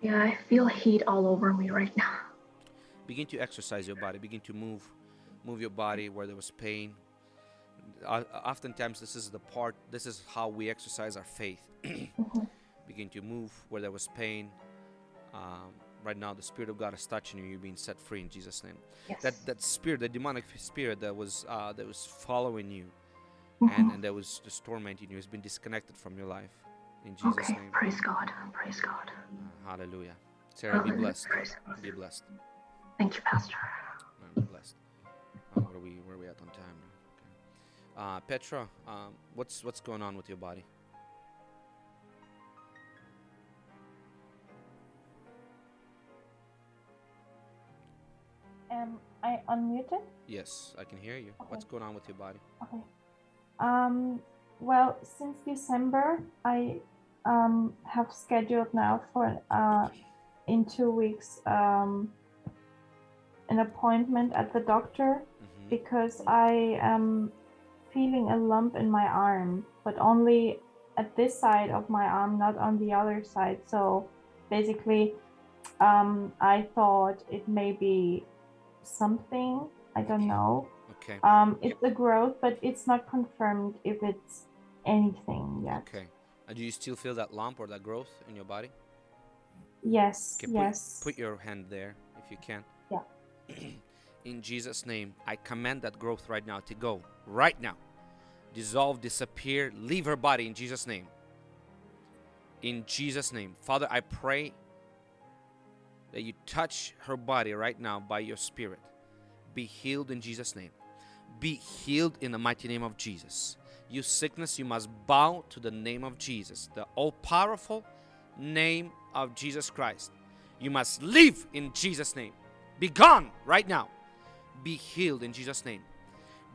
Yeah, I feel heat all over me right now. Begin to exercise your body. Begin to move, move your body where there was pain. Uh, oftentimes, this is the part. This is how we exercise our faith. Mhm. Begin to move where there was pain. Um, right now, the Spirit of God is touching you. You're being set free in Jesus' name. Yes. That that spirit, the demonic spirit that was uh, that was following you Mhm. and, and that was just tormenting you has been disconnected from your life. In Jesus' okay, name. praise God. Praise God. Uh, hallelujah. Sarah, be blessed. Praise Be blessed. Thank you, Pastor. Uh, Be blessed. Uh, where are we? Where are we at on time? Okay. Uh, Petra, um, what's what's going on with your body? Am I unmuted? Yes, I can hear you. What's going on with your body? Okay. Um, well, since December, I um, have scheduled now for uh, in two weeks um, an appointment at the doctor hmm because I am feeling a lump in my arm, but only at this side of my arm, not on the other side. So basically, um, I thought it may be something. I don't know. Okay. Um, it's a growth, but it's not confirmed if it's anything yet. Okay. Do you still feel that lump or that growth in your body? Yes. Okay, put, yes. Put your hand there if you can. Yeah. in Jesus' name, I command that growth right now to go. Right now. Dissolve, disappear, leave her body in Jesus' name. In Jesus' name. Father, I pray that you touch her body right now by your spirit. Be healed in Jesus' name. Be healed in the mighty name of Jesus. You sickness, you must bow to the name of Jesus, the all powerful name of Jesus Christ. You must live in Jesus' name. Be gone right now. Be healed in Jesus' name.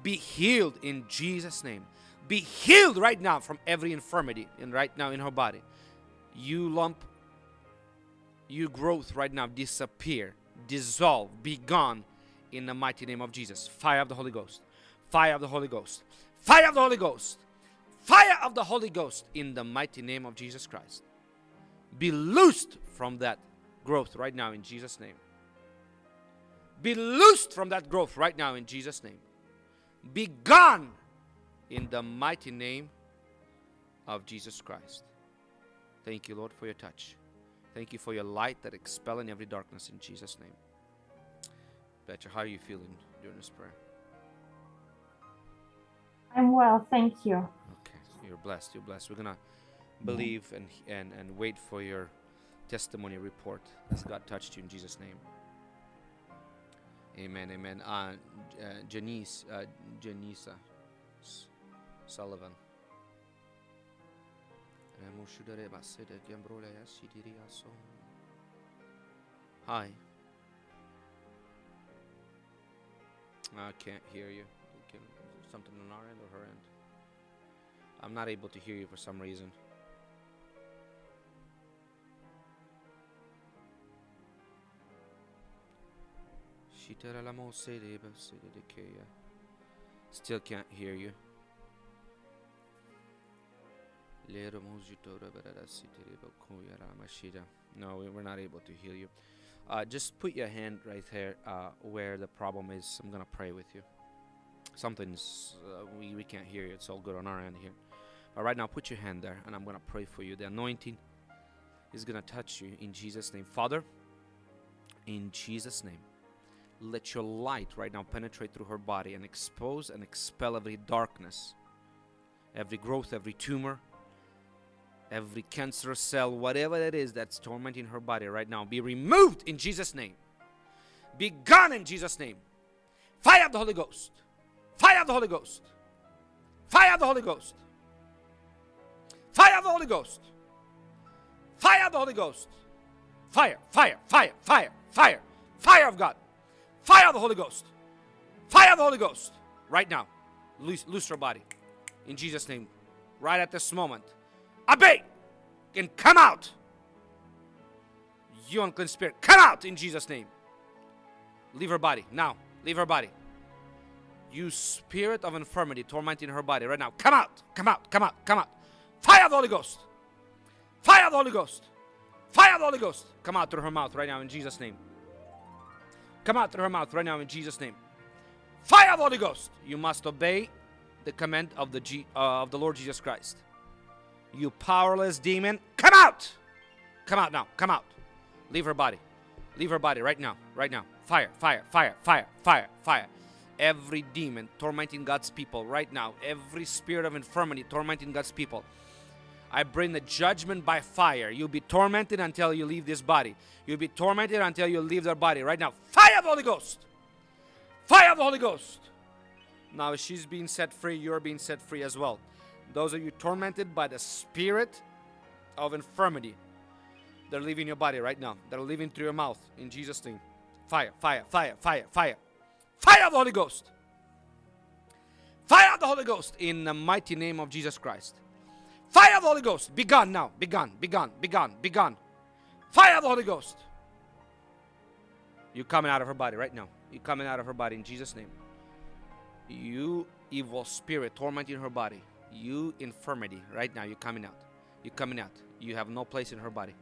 Be healed in Jesus' name. Be healed right now from every infirmity and right now in her body. You lump, you growth right now disappear, dissolve, be gone in the mighty name of Jesus. Fire of the Holy Ghost. Fire of the Holy Ghost. Fire of the Holy Ghost. Fire of the Holy Ghost in the mighty name of Jesus Christ. Be loosed from that growth right now in Jesus' name. Be loosed from that growth right now in Jesus' name. Be gone in the mighty name of Jesus Christ. Thank you, Lord, for your touch. Thank you for your light that expelling every darkness in Jesus' name. Petra, how are you feeling during this prayer? I'm well, thank you. Okay, you're blessed. You're blessed. We're gonna believe and and and wait for your testimony report as God touched you in Jesus' name. Amen. Amen. Uh, uh Janice, uh, Janisa S- Sullivan. Hi. I can't hear you. Something on our end or her end? I'm not able to hear you for some reason. Still can't hear you. No, we- we're not able to hear you. Uh, just put your hand right there uh, where the problem is. I'm gonna pray with you. Something's uh, we we can't hear you. It's all good on our end here. But right now, put your hand there, and I'm gonna pray for you. The anointing is gonna touch you in Jesus' name, Father. In Jesus' name, let your light right now penetrate through her body and expose and expel every darkness, every growth, every tumor, every cancerous cell, whatever it is that's tormenting her body right now, be removed in Jesus' name. Be gone in Jesus' name. Fire of the Holy Ghost. Fire of the Holy Ghost. Fire of the Holy Ghost. Fire of the Holy Ghost. Fire of the Holy Ghost. Fire, fire, fire, fire, fire, fire of God. Fire of the Holy Ghost. Fire of the Holy Ghost. Right now. Loose, loose her body. In Jesus' name. Right at this moment. Obey and come out. You unclean spirit, come out in Jesus' name. Leave her body now. Leave her body. You spirit of infirmity tormenting her body right now. Come out. Come out. Come out. Come out. Fire the Holy Ghost. Fire the Holy Ghost. Fire the Holy Ghost. Come out through her mouth right now in Jesus' name. Come out through her mouth right now in Jesus' name. Fire the Holy Ghost. You must obey the command of the G, uh, of the Lord Jesus Christ. You powerless demon, come out! Come out now. Come out. Leave her body. Leave her body right now. Right now. Fire, fire, fire, fire, fire, fire. Every demon tormenting God's people right now, every spirit of infirmity tormenting God's people. I bring the judgment by fire. You'll be tormented until you leave this body. You'll be tormented until you leave their body right now. Fire of the Holy Ghost. Fire of the Holy Ghost. Now she's being set free, you're being set free as well. Those of you tormented by the spirit of infirmity, they're leaving your body right now. They're leaving through your mouth in Jesus' name. Fire, fire, fire, fire, fire. Fire of the Holy Ghost. Fire of the Holy Ghost in the mighty name of Jesus Christ. Fire of the Holy Ghost. Be gone now. Be gone. Be gone. Be gone. Be gone. Fire of the Holy Ghost. You're coming out of her body right now. You're coming out of her body in Jesus' name. You evil spirit tormenting her body. You infirmity, right now, you're coming out. You're coming out. You have no place in her body.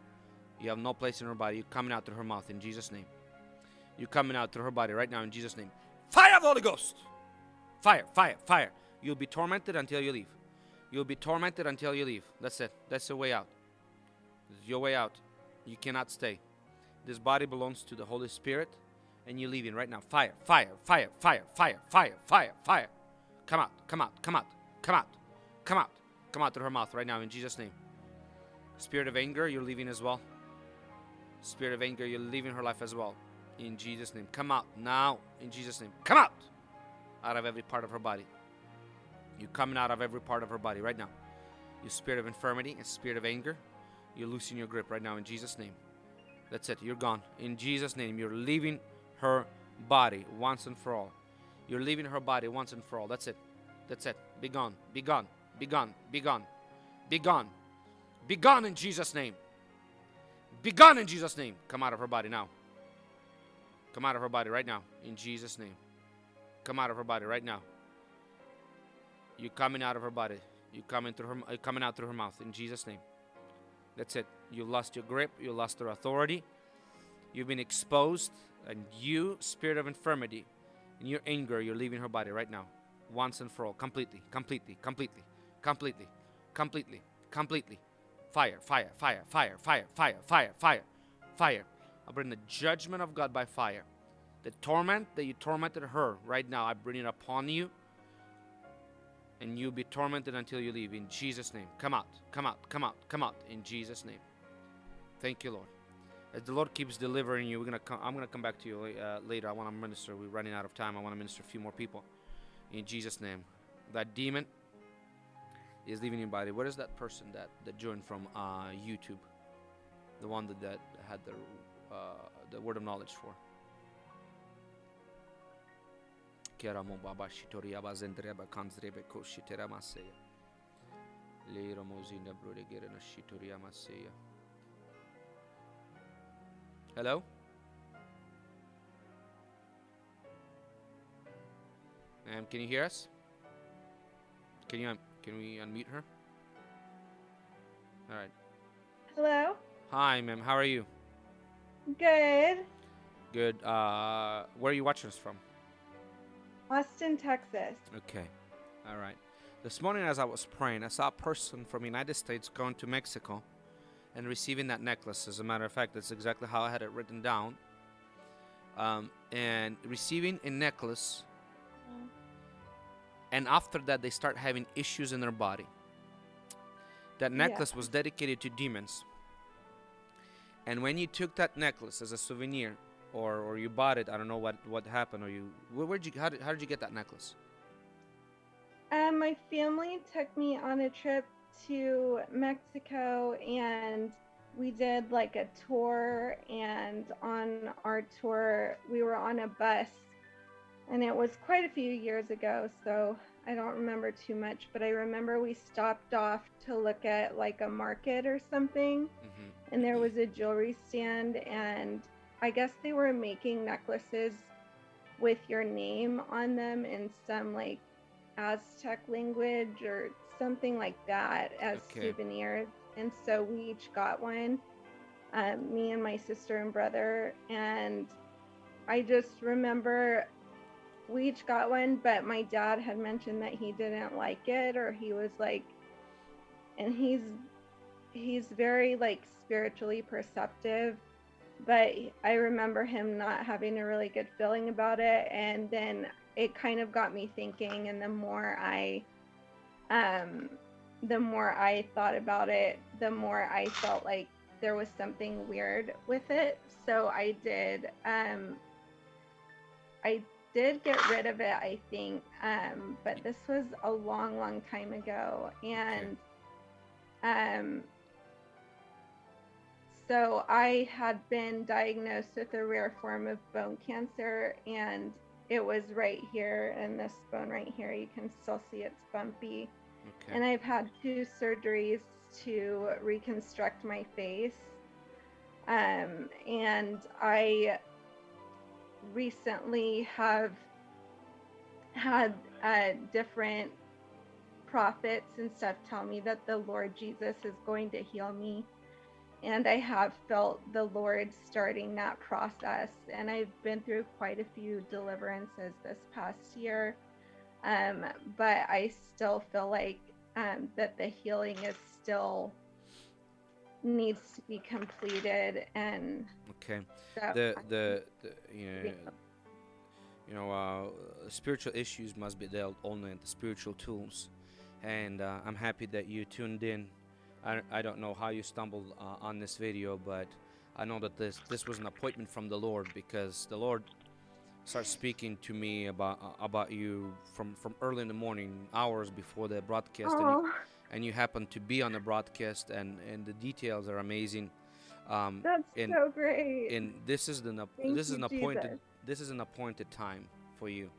You have no place in her body. You're coming out through her mouth in Jesus' name. You're coming out through her body right now in Jesus' name. Fire of the Holy Ghost! Fire, fire, fire. You'll be tormented until you leave. You'll be tormented until you leave. That's it. That's the way out. Your way out. You cannot stay. This body belongs to the Holy Spirit, and you're leaving right now. Fire, fire, fire, fire, fire, fire, fire, fire. Come out, come out, come out, come out, come out, come out through her mouth right now in Jesus' name. Spirit of anger, you're leaving as well. Spirit of anger, you're leaving her life as well. In Jesus' name. Come out now. In Jesus' name. Come out. Out of every part of her body. You're coming out of every part of her body right now. You spirit of infirmity and spirit of anger, you're losing your grip right now in Jesus' name. That's it. You're gone. In Jesus' name, you're leaving her body once and for all. You're leaving her body once and for all. That's it. That's it. Be gone. Be gone. Be gone. Be gone. Be gone. Be gone in Jesus' name. Be gone in Jesus' name. Come out of her body now. Come out of her body right now. In Jesus' name. Come out of her body right now. You're coming out of her body. You're coming through her. You're uh, coming out through her mouth. In Jesus' name. That's it. You lost your grip. You lost your authority. You've been exposed, and you, spirit of infirmity, in your anger, you're leaving her body right now, once and for all, completely, completely, completely, completely, completely, completely. Fire, fire, fire, fire, fire, fire, fire, fire, fire. I bring the judgment of God by fire. The torment that you tormented her right now, I bring it upon you. And you'll be tormented until you leave in Jesus' name. Come out, come out, come out, come out in Jesus' name. Thank you, Lord. As the Lord keeps delivering you, we're gonna come, I'm gonna come back to you uh, later. I want to minister. We're running out of time. I want to minister a few more people in Jesus' name. That demon is leaving your body. What is that person that that joined from uh, YouTube? The one that, that had the uh, the word of knowledge for. Baba shitori abazendreba kanzrebe koshitera maseya. Leiro mozina brode gerena shitori amaseya. Hello? Ma'am, can you hear us? Can you can we unmute her? All right. Hello. Hi, ma'am. How are you? Good. Good. Uh, where are you watching us from? Austin, Texas. Okay. All right. This morning, as I was praying, I saw a person from United States going to Mexico and receiving that necklace. As a matter of fact, that's exactly how I had it written down. Um, and receiving a necklace, and after that, they start having issues in their body. That Yeah. necklace was dedicated to demons. And when you took that necklace as a souvenir, or, or you bought it, I don't know what, what happened, or you where, where'd you how did, how did you get that necklace? Um, my family took me on a trip to Mexico and we did like a tour and on our tour we were on a bus and it was quite a few years ago so I don't remember too much but I remember we stopped off to look at like a market or something Mm-hmm. And there was a jewelry stand and I guess they were making necklaces with your name on them in some like Aztec language or something like that as Okay. souvenirs. And so we each got one, um, me and my sister and brother. And I just remember we each got one, but my dad had mentioned that he didn't like it or he was like, and he's he's very like spiritually perceptive but I remember him not having a really good feeling about it and then it kind of got me thinking and the more I um the more I thought about it the more I felt like there was something weird with it. So I did um I did get rid of it I think um but this was a long long time ago and um so I had been diagnosed with a rare form of bone cancer, and it was right here in this bone right here. You can still see it's bumpy. Okay. And I've had two surgeries to reconstruct my face. Um, and I recently have had uh, different prophets and stuff tell me that the Lord Jesus is going to heal me. And I have felt the Lord starting that process. And I've been through quite a few deliverances this past year. Um, but I still feel like um, that the healing is still needs to be completed and Okay. The the, the you know, you know uh, spiritual issues must be dealt only in the spiritual tools, and uh, I'm happy that you tuned in. I, I don't know how you stumbled uh, on this video, but I know that this this was an appointment from the Lord because the Lord starts speaking to me about uh, about you from from early in the morning, hours before the broadcast, and you, Oh, and you happen to be on the broadcast, and and the details are amazing. Um, that's and so great. and this is an Thank this is an appointed Jesus. this is an appointed time for you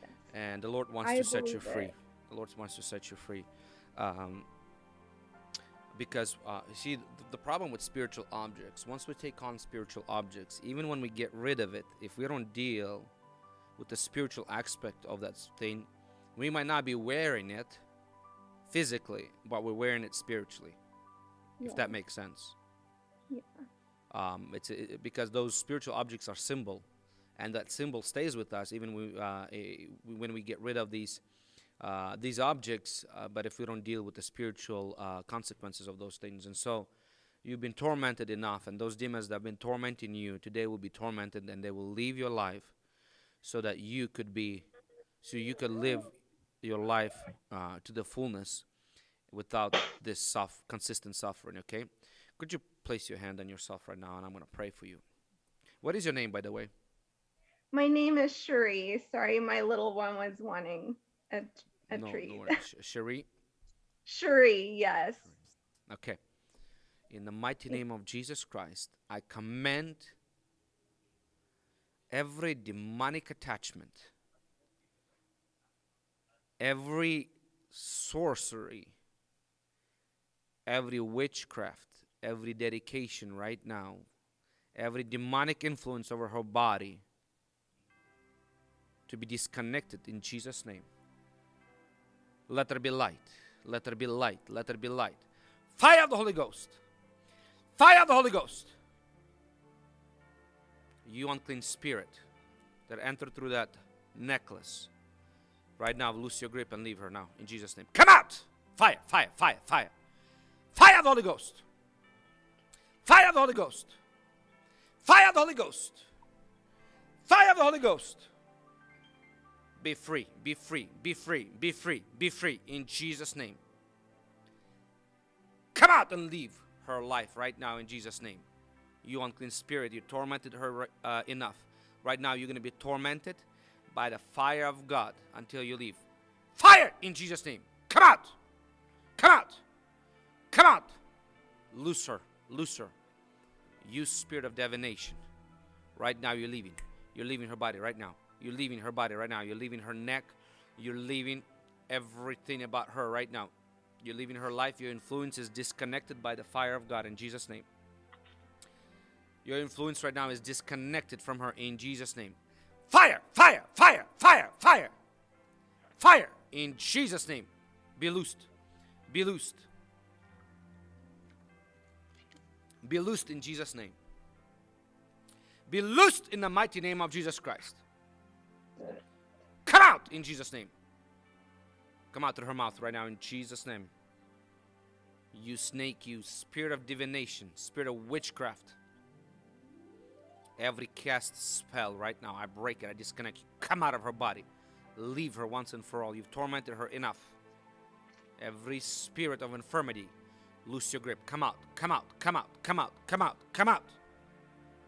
Yes. and the lord wants I to set you free it. the lord wants to set you free um, because uh, you see the problem with spiritual objects once we take on spiritual objects even when we get rid of it if we don't deal with the spiritual aspect of that thing we might not be wearing it physically but we're wearing it spiritually if that makes sense Yeah. um, it's it- because those spiritual objects are symbol and that symbol stays with us even we, uh, eh, when we get rid of these uh, these objects uh, but if we don't deal with the spiritual uh, consequences of those things. And so you've been tormented enough and those demons that have been tormenting you today will be tormented and they will leave your life so that you could be so you could live your life uh, to the fullness without this consistent suffering okay? Could you place your hand on yourself right now and i'm going to pray for you. What is your name by the way? My name is Cherie. Sorry, my little one was wanting a, a no, treat. no Cherie? Cherie, yes. okay. In the mighty name of jesus christ i command every demonic attachment every sorcery every witchcraft every dedication right now every demonic influence over her body to be disconnected in jesus name let there be light. Let there be light. Let there be light. Fire of the holy ghost. Fire of the holy ghost. You unclean spirit that entered through that necklace. Right now loose your grip and leave her now. In jesus name. Come out! Fire fire fire fire. Fire of the holy ghost. Fire of the holy ghost. Fire of the holy ghost. Fire of the holy ghost be free be free be free be free be free in jesus name. Come out and leave her life right now in jesus name. You unclean spirit you tormented her uh, enough. Right now you're going to be tormented by the fire of god until you leave. Fire in jesus name. Come out. Come out. Come out. Loose her loose her you spirit of divination right now you're leaving. You're leaving her body right now you're leaving her body right now. You're leaving her neck. You're leaving everything about her right now. You're leaving her life. Your influence is disconnected by the fire of god in jesus name. Your influence right now is disconnected from her in jesus name. Fire fire fire fire fire. Fire in jesus name. Be loosed. Be loosed. Be loosed in jesus name. Be loosed in the mighty name of jesus christ come out in jesus name. Come out through her mouth right now in jesus name. You snake you spirit of divination spirit of witchcraft. Every cast spell right now i break it i disconnect you. Come out of her body. Leave her once and for all. You've tormented her enough. Every spirit of infirmity loose your grip. Come out come out come out come out come out come out.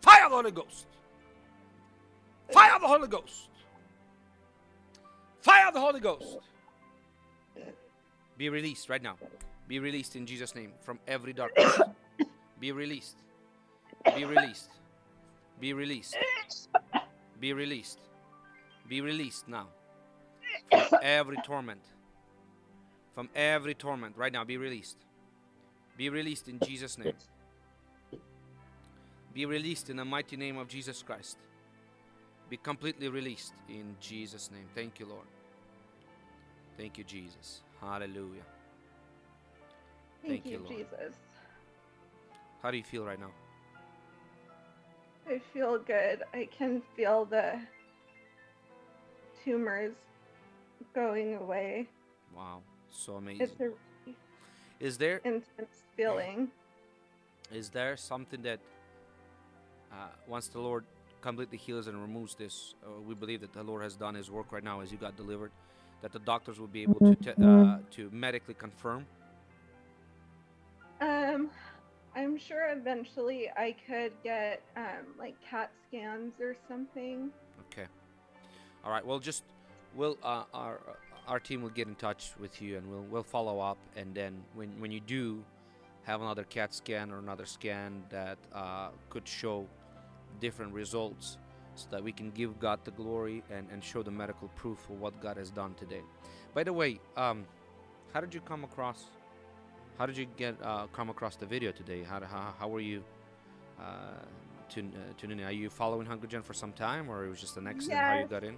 Fire the holy ghost. Fire the holy ghost fire of the holy ghost. Be released right now. Be released in jesus name from every darkness. Be released. Be released. Be released. Be released. Be released now. From every torment. From every torment right now be released. Be released in jesus name. Be released in the mighty name of jesus christ be completely released in jesus name thank you lord thank you jesus Hallelujah. Thank, Thank you, Lord. Jesus. How do you feel right now? I feel good. I can feel the tumors going away. Wow, so It's amazing. a really Is there intense feeling. is there something that uh, once the Lord completely heals and removes this, uh, we believe that the Lord has done His work right now as you got delivered, that the doctors will be able to te- uh, to medically confirm. Um, I'm sure eventually I could get um like CAT scans or something. Okay. All right. Well, just we'll uh, our our team will get in touch with you and we'll we'll follow up. And then when when you do have another CAT scan or another scan that uh, could show different results, so that we can give God the glory and and show the medical proof of what God has done today. By the way, um, how did you come across? How did you get uh, come across the video today? How how, how were you? Uh, tune, uh, tuning in? Are you following Hungry Gen for some time, or it was just an accident how you got in?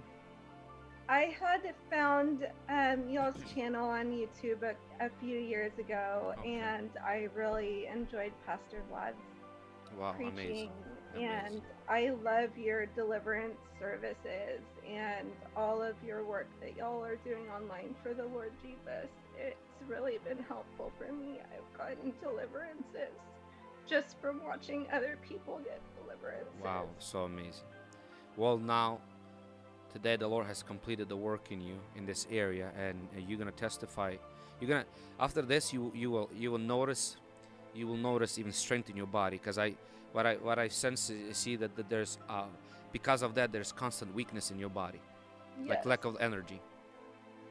I had found um, y'all's channel on YouTube a, a few years ago, Okay. and I really enjoyed Pastor Vlad's Wow, preaching. amazing. And I love your deliverance services and all of your work that y'all are doing online for the Lord Jesus. It's really been helpful for me. I've gotten deliverances just from watching other people get deliverances. Wow, so amazing. Well, now, today the Lord has completed the work in you in this area, and you're gonna testify. You're gonna after this, you you will you will notice, you will notice even strength in your body. Because I what I what I sense is see that, that there's uh because of that there's constant weakness in your body, like lack of energy,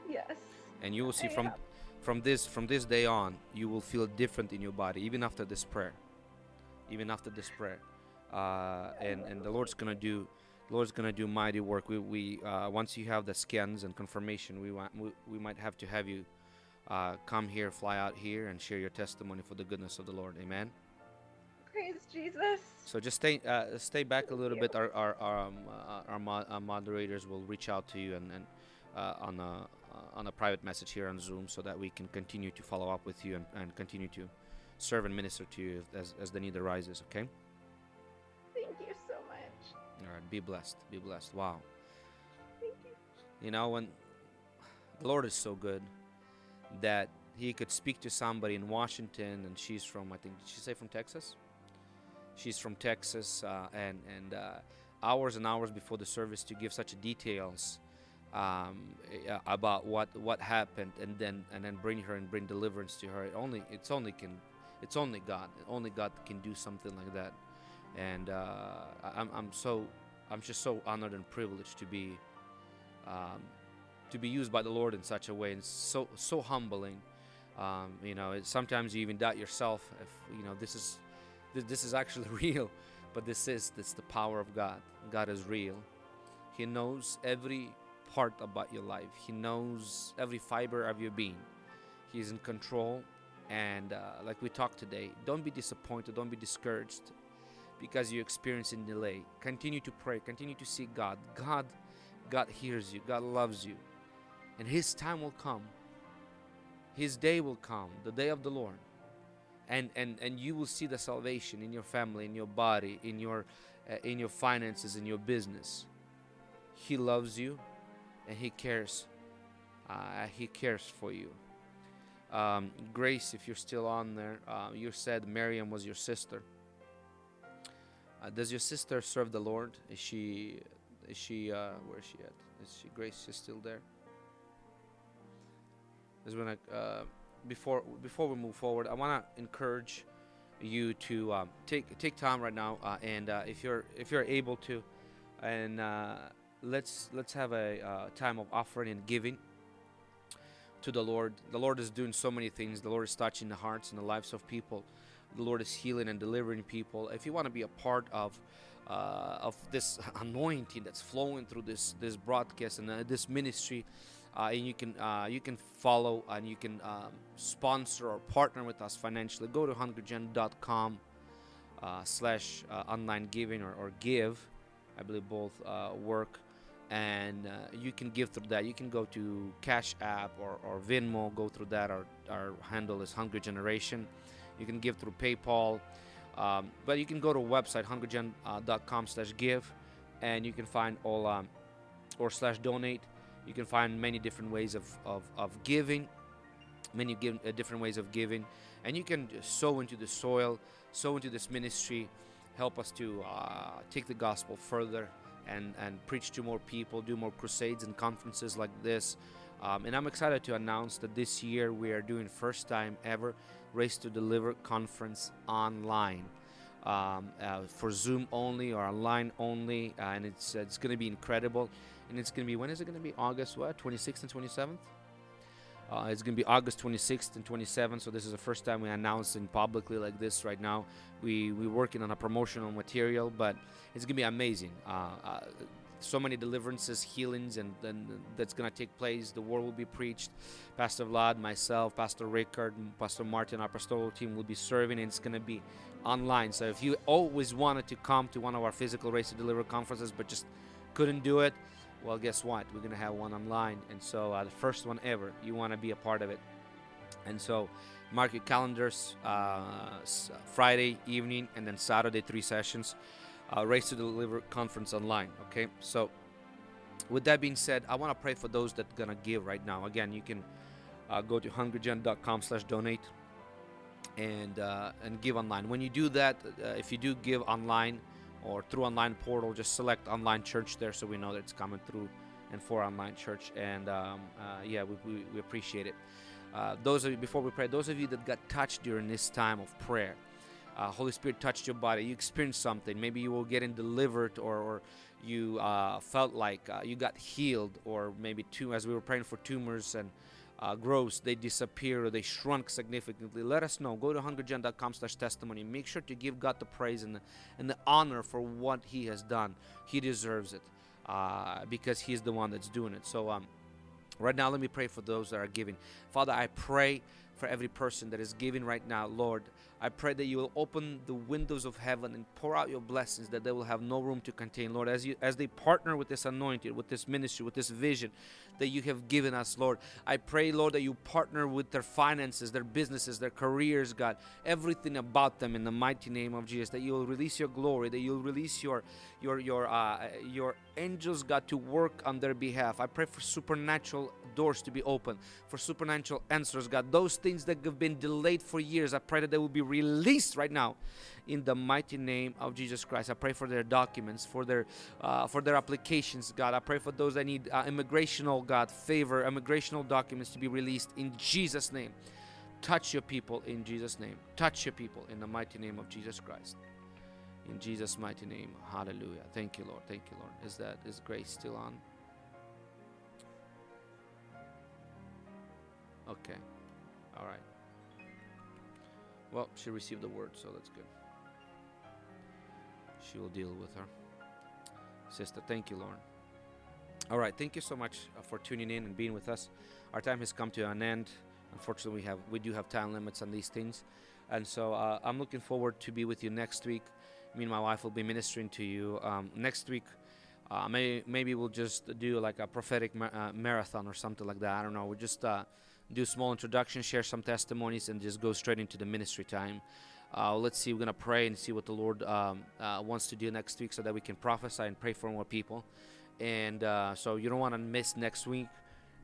Yes. and you will see I from have. from this from this day on you will feel different in your body even after this prayer. Even after this prayer. Uh, and and the lord's gonna do lord's gonna do mighty work. We, we uh, once you have the scans and confirmation we, want, we we might have to have you uh, come here fly out here and share your testimony for the goodness of the lord. Amen Praise Jesus. so just stay uh, stay back a little bit our our our, um, uh, our, mo- our moderators will reach out to you and, and uh, on a uh, on a private message here on Zoom so that we can continue to follow up with you and, and continue to serve and minister to you as, as the need arises. Okay. Thank you so much. All right. Be blessed. Be blessed. Wow. Thank you. You know when the Lord is so good that He could speak to somebody in Washington and she's from I think did she say from Texas? She's from Texas uh, and and uh, hours and hours before the service to give such details um, about what what happened and then and then bring her and bring deliverance to her. It only it's only can it's only God. Only God can do something like that. And uh, I'm I'm so I'm just so honored and privileged to be um, to be used by the Lord in such a way, and so so humbling. Um, you know, it, sometimes you even doubt yourself if you know this is this, is actually real, but this is this the power of God. God is real. He knows every part about your life. He knows every fiber of your being. He's in control, and uh, like we talked today, don't be disappointed. Don't be discouraged because you're experiencing delay. Continue to pray. Continue to seek God. God God hears you. God loves you. And His time will come. His day will come, the day of the Lord. And, and, and you will see the salvation in your family, in your body, in your, uh, in your finances, in your business. He loves you and He cares. Uh, he cares for you. Um, Grace, if you're still on there, uh, you said Miriam was your sister. Uh, does your sister serve the Lord? Is she is she uh where is she at? Is she Grace is still there? Is when I before before we move forward, I want to encourage you to um, take take time right now uh, and uh, if you're if you're able to and uh, let's let's have a uh, time of offering and giving to the Lord. The Lord is doing so many things. The Lord is touching the hearts and the lives of people. The Lord is healing and delivering people. If you want to be a part of uh, of this anointing that's flowing through this this broadcast and uh, this ministry, and you can uh, you can follow and you can um, sponsor or partner with us financially. Go to hungrygen.com uh, slash uh, online giving or, or give. I believe both uh, work. and uh, you can give through that. You can go to Cash App or, or Venmo, go through that. Our, our handle is Hungry Generation. You can give through PayPal, um, but you can go to website hungrygen.com slash give, and you can find all um, or slash donate. You can find many different ways of, of, of giving, many give, uh, different ways of giving, and you can sow into the soil, sow into this ministry, help us to uh, take the gospel further and, and preach to more people, do more crusades and conferences like this. Um, and I'm excited to announce that this year we are doing first time ever Race to Deliver conference online. Um, uh, for Zoom only or online only, uh, and it's it's going to be incredible. And it's going to be when is it going to be? August what? 26th and 27th. Uh, it's going to be August 26th and 27th. So this is the first time we're announcing publicly like this right now. We we're working on a promotional material, but it's going to be amazing. Uh, uh, so many deliverances, healings, and, and that's going to take place. The word will be preached. Pastor Vlad, myself, Pastor Rickard, Pastor Martin, our pastoral team will be serving, and it's going to be online. So if you always wanted to come to one of our physical Raised to Deliver conferences, but just couldn't do it, well, guess what? We're going to have one online. And so uh, the first one ever, you want to be a part of it. And so mark your calendars uh, Friday evening and then Saturday, three sessions. Uh, Raised to Deliver conference online. Okay, so with that being said, I want to pray for those that are gonna give right now. Again, you can uh, go to hungrygen.com slash donate and uh, and give online. When you do that, uh, if you do give online or through online portal, just select online church there, so we know that it's coming through and for online church. And um, uh, yeah, we, we, we, appreciate it. Uh, those of you before we pray, those of you that got touched during this time of prayer uh, Holy Spirit touched your body, you experienced something. Maybe you were getting delivered, or, or you uh, felt like uh, you got healed, or maybe as we were praying for tumors and uh, growths, they disappear, they shrunk significantly. Let us know. Go to hungrygen.com slash testimony. Make sure to give God the praise and the, and the honor for what He has done. He deserves it uh, because He's the one that's doing it. So, um, right now, let me pray for those that are giving. Father, I pray for every person that is giving right now, Lord. I pray that you will open the windows of heaven and pour out your blessings that they will have no room to contain. Lord, as you as they partner with this anointed, with this ministry, with this vision that you have given us, Lord, I pray, Lord, that you partner with their finances, their businesses, their careers, God, everything about them in the mighty name of Jesus, that you will release your glory, that you'll release your your your uh, your angels, God, to work on their behalf. I pray for supernatural doors to be open, for supernatural answers, God. Those things that have been delayed for years, I pray that they will be released right now in the mighty name of Jesus Christ. I pray for their documents, for their uh, for their applications, God. I pray for those that need uh, immigrational, God, favor, immigrational documents to be released in Jesus' name. Touch your people in Jesus' name. Touch your people in the mighty name of Jesus Christ. In Jesus' mighty name. Hallelujah. Thank you, Lord. Thank you, Lord. Is that is grace still on? Okay. All right. Well, she received the word, so that's good. She will deal with her. Sister, thank you, Lauren. All right, thank you so much uh, for tuning in and being with us. Our time has come to an end. Unfortunately, we have we do have time limits on these things, and so uh, I'm looking forward to be with you next week. Me and my wife will be ministering to you um, next week. Uh, may, maybe we'll just do like a prophetic ma- uh, marathon or something like that. I don't know. We'll just uh, do small introduction, share some testimonies, and just go straight into the ministry time. Uh, let's see. We're gonna pray and see what the Lord um, uh, wants to do next week, so that we can prophesy and pray for more people. And uh, so you don't want to miss next week.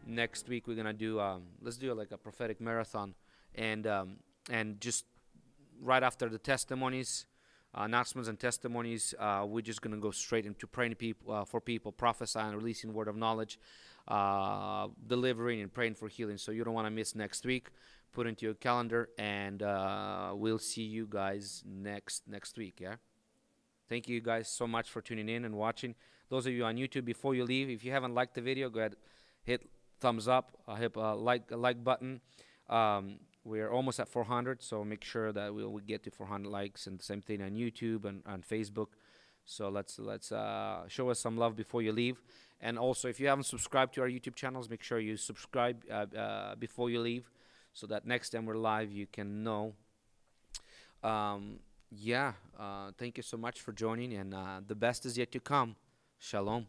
Next week we're gonna do. Um, let's do like a prophetic marathon, and um, and just right after the testimonies, uh, announcements and testimonies, uh, we're just gonna go straight into praying people uh, for people, prophesying, releasing word of knowledge, uh, delivering and praying for healing. So you don't want to miss next week. Put into your calendar, and uh, we'll see you guys next next week. Yeah. Thank you guys so much for tuning in and watching. Those of you on YouTube, before you leave, if you haven't liked the video, go ahead, hit thumbs up, uh, hit a like a like button. Um, we're almost at 400, so make sure that we'll, we get to 400 likes, and the same thing on YouTube and on Facebook. So let's let's uh, show us some love before you leave. And also, if you haven't subscribed to our YouTube channels, make sure you subscribe uh, uh, before you leave so that next time we're live, you can know. Um, yeah, uh, thank you so much for joining, and uh, the best is yet to come. Shalom.